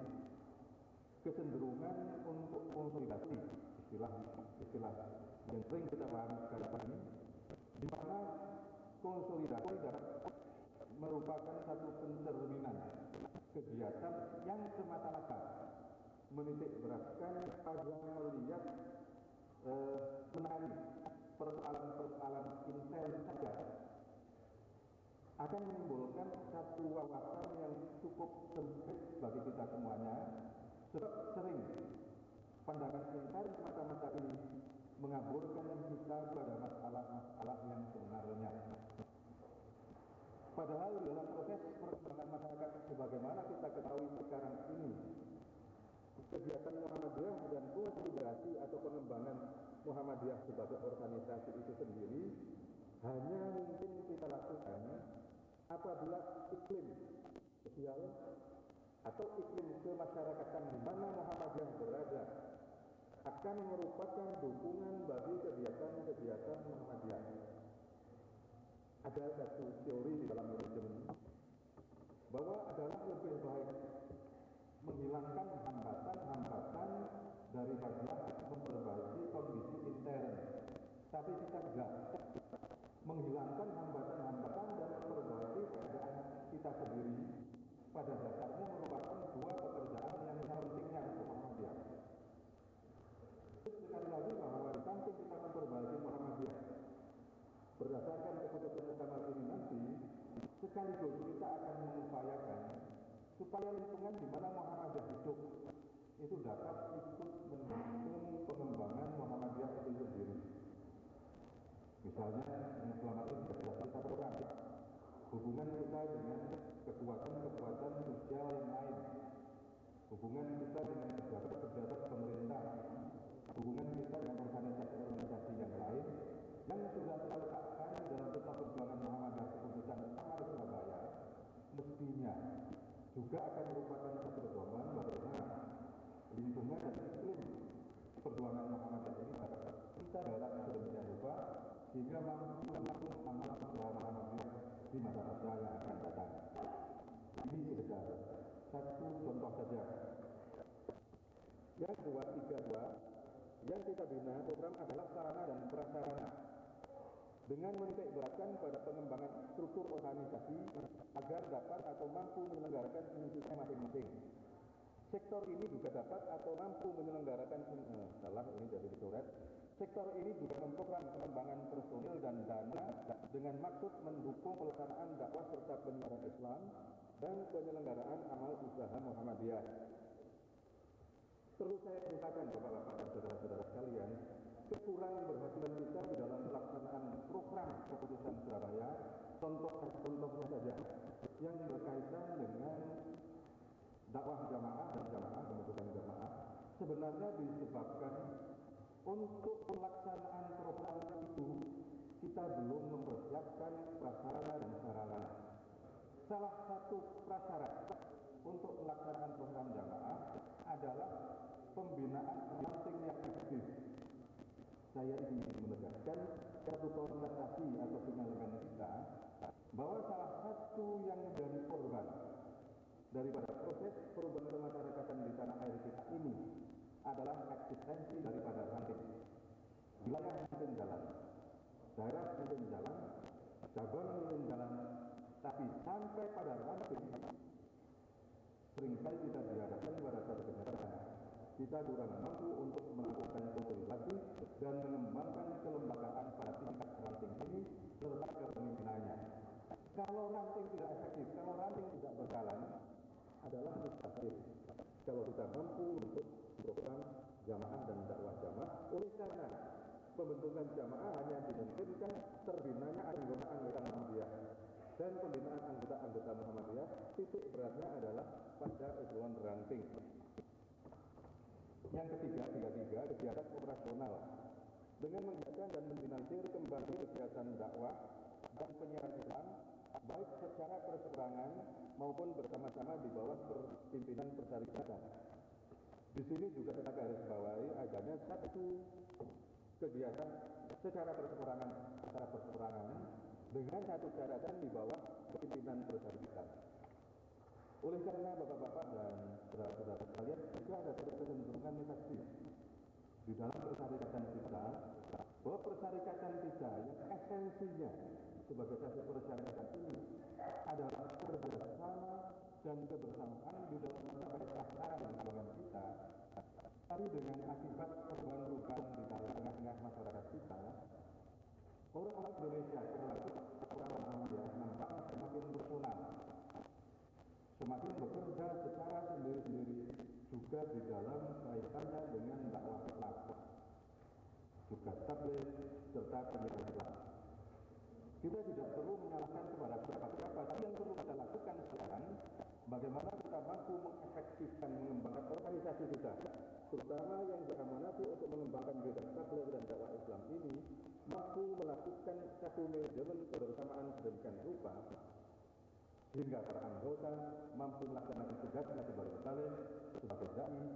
kecenderungan untuk konsolidasi istilah istilah yang sering kita pahami sekarang ini di mana konsolidasi dapat merupakan satu pencerminan kegiatan yang semata-mata menitik beratkan pada melihat menangani persoalan-persoalan intel saja. Akan menimbulkan satu wawasan yang cukup sempit bagi kita semuanya sebab sering pandangan intel semata-mata ini mengaburkan kita pada masalah-masalah yang sebenarnya padahal dalam proses perkembangan masyarakat sebagaimana kita ketahui sekarang ini kegiatan Muhammadiyah dan konsolidasi atau pengembangan Muhammadiyah sebagai organisasi itu sendiri hanya mungkin kita lakukan apabila iklim sosial atau iklim kemasyarakatan di mana Muhammadiyah berada akan merupakan dukungan bagi kegiatan-kegiatan Muhammadiyah. Ada satu teori di dalam manajemen bahwa adalah lebih baik menghilangkan hambatan-hambatan daripada memperbaiki kondisi intern. Tapi kita tidak menghilangkan hambatan-hambatan dan memperbaiki keadaan kita sendiri pada dasarnya merupakan dua pekerjaan yang pentingnya untuk Muhammadiyah. Sekali lagi bahwa di samping kita memperbaiki berdasarkan keputusan bersama ini nanti sekaligus kita akan mengupayakan supaya lingkungan di mana Muhammadiyah hidup itu dapat ikut mendukung pengembangan Muhammadiyah itu sendiri. Misalnya yang selama ini kita program hubungan kita dengan kekuatan-kekuatan sosial yang lain, hubungan kita dengan pejabat-pejabat pemerintah, hubungan kita dengan organisasi-organisasi yang lain yang sudah terletakkan dalam peta perjuangan Muhammadiyah keputusan Amar Surabaya mestinya juga akan merupakan satu bagaimana lingkungan dan iklim perjuangan Muhammadiyah ini dapat kita dalam sedemikian rupa sehingga mampu mendukung amal usaha Muhammadiyah di masa-masa yang akan datang. Ini sudah satu contoh saja. Yang kedua, tiga dua, yang kita bina program adalah sarana dan prasarana dengan menitik beratkan pada pengembangan struktur organisasi agar dapat atau mampu menyelenggarakan fungsinya masing-masing. Sektor ini juga dapat atau mampu menyelenggarakan eh, salah ini jadi dikoret. Sektor ini juga memprogram pengembangan personil dan dana dengan maksud mendukung pelaksanaan dakwah serta penyiaran Islam dan penyelenggaraan amal usaha Muhammadiyah. Perlu saya katakan Bapak-bapak dan saudara-saudara sekalian, kekurangan berhasilan kita di dalam pelaksanaan program keputusan Surabaya, contoh contohnya saja yang berkaitan dengan dakwah jamaah dan jamaah pembentukan jamaah sebenarnya disebabkan untuk pelaksanaan program itu kita belum mempersiapkan prasarana dan sarana. Salah satu prasyarat untuk pelaksanaan program jamaah adalah pembinaan ranting yang aktif. Saya ingin menegaskan satu konstatasi atau penyalahan kita bahwa salah satu yang menjadi korban daripada proses perubahan kemasyarakatan di tanah air kita ini adalah eksistensi daripada ranting. Wilayah mungkin jalan, daerah mungkin jalan, cabang mungkin jalan, tapi sampai pada ranting sering kali kita dihadapkan pada satu kenyataan kita kurang mampu untuk melakukan konsolidasi dan mengembangkan kelembagaan pada tingkat ranting ini serta kepemimpinannya. Kalau ranting tidak efektif, kalau ranting tidak berjalan, adalah mustahil. Kalau kita mampu untuk program jamaah dan dakwah jamaah, oleh karena pembentukan jamaah hanya dimungkinkan terbinanya anggota-anggota Muhammadiyah dan pembinaan anggota-anggota Muhammadiyah titik beratnya adalah pada eselon ranting. Yang ketiga, tiga tiga kegiatan operasional dengan mengiakan dan menfinansier kembali kegiatan dakwah dan penyiaran Islam baik secara perseorangan maupun bersama-sama di bawah pimpinan persyarikatan. Di sini juga kita garis bawahi adanya satu kegiatan secara perseorangan, secara perseorangan dengan satu catatan di bawah pimpinan persyarikatan. Oleh karena bapak-bapak dan saudara-saudara sekalian juga ada satu kecenderungan negatif. Di dalam persyarikatan kita bahwa persyarikatan kita yang esensinya sebagai satu persyaratan ini adalah kerjasama dan kebersamaan di dalam mencapai sasaran tujuan kita tapi dengan akibat perubahan-perubahan di tengah-tengah masyarakat kita orang-orang Indonesia termasuk orang-orang India nampaknya semakin personal semakin bekerja secara sendiri-sendiri juga di dalam kaitannya dengan dakwah Islam juga tabligh serta Islam kita tidak perlu menyalahkan kepada siapa-siapa. Tapi yang perlu kita lakukan sekarang bagaimana kita mampu mengefektifkan mengembangkan organisasi kita terutama yang diamanati untuk mengembangkan bidang tabligh dan dakwah Islam ini mampu melakukan satu manajemen kebersamaan sedemikian rupa sehingga para anggota mampu melaksanakan tugasnya sebagai saleh, sebagai dai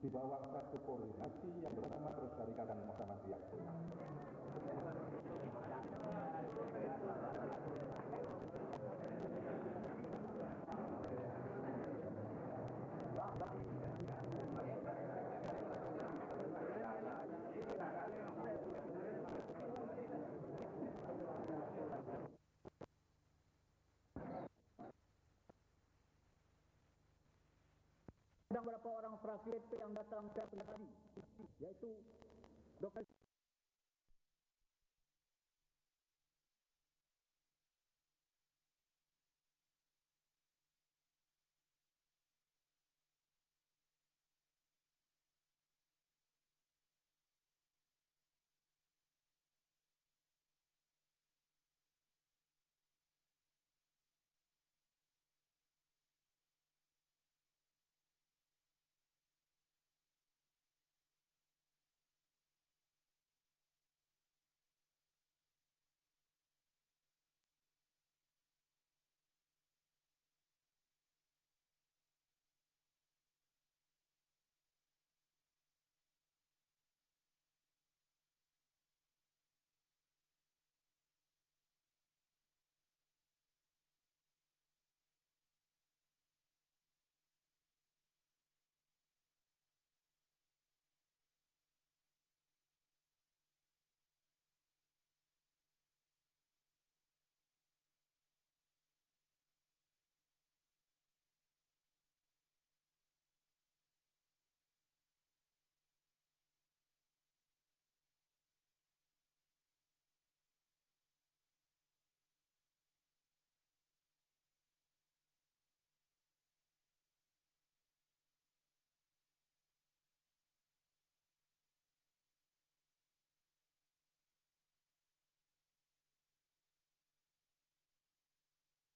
di bawah satu koordinasi yang bersama melestarikan Muhammadiyah. Ada beberapa orang fraksi yang datang ke tadi, yaitu Dr.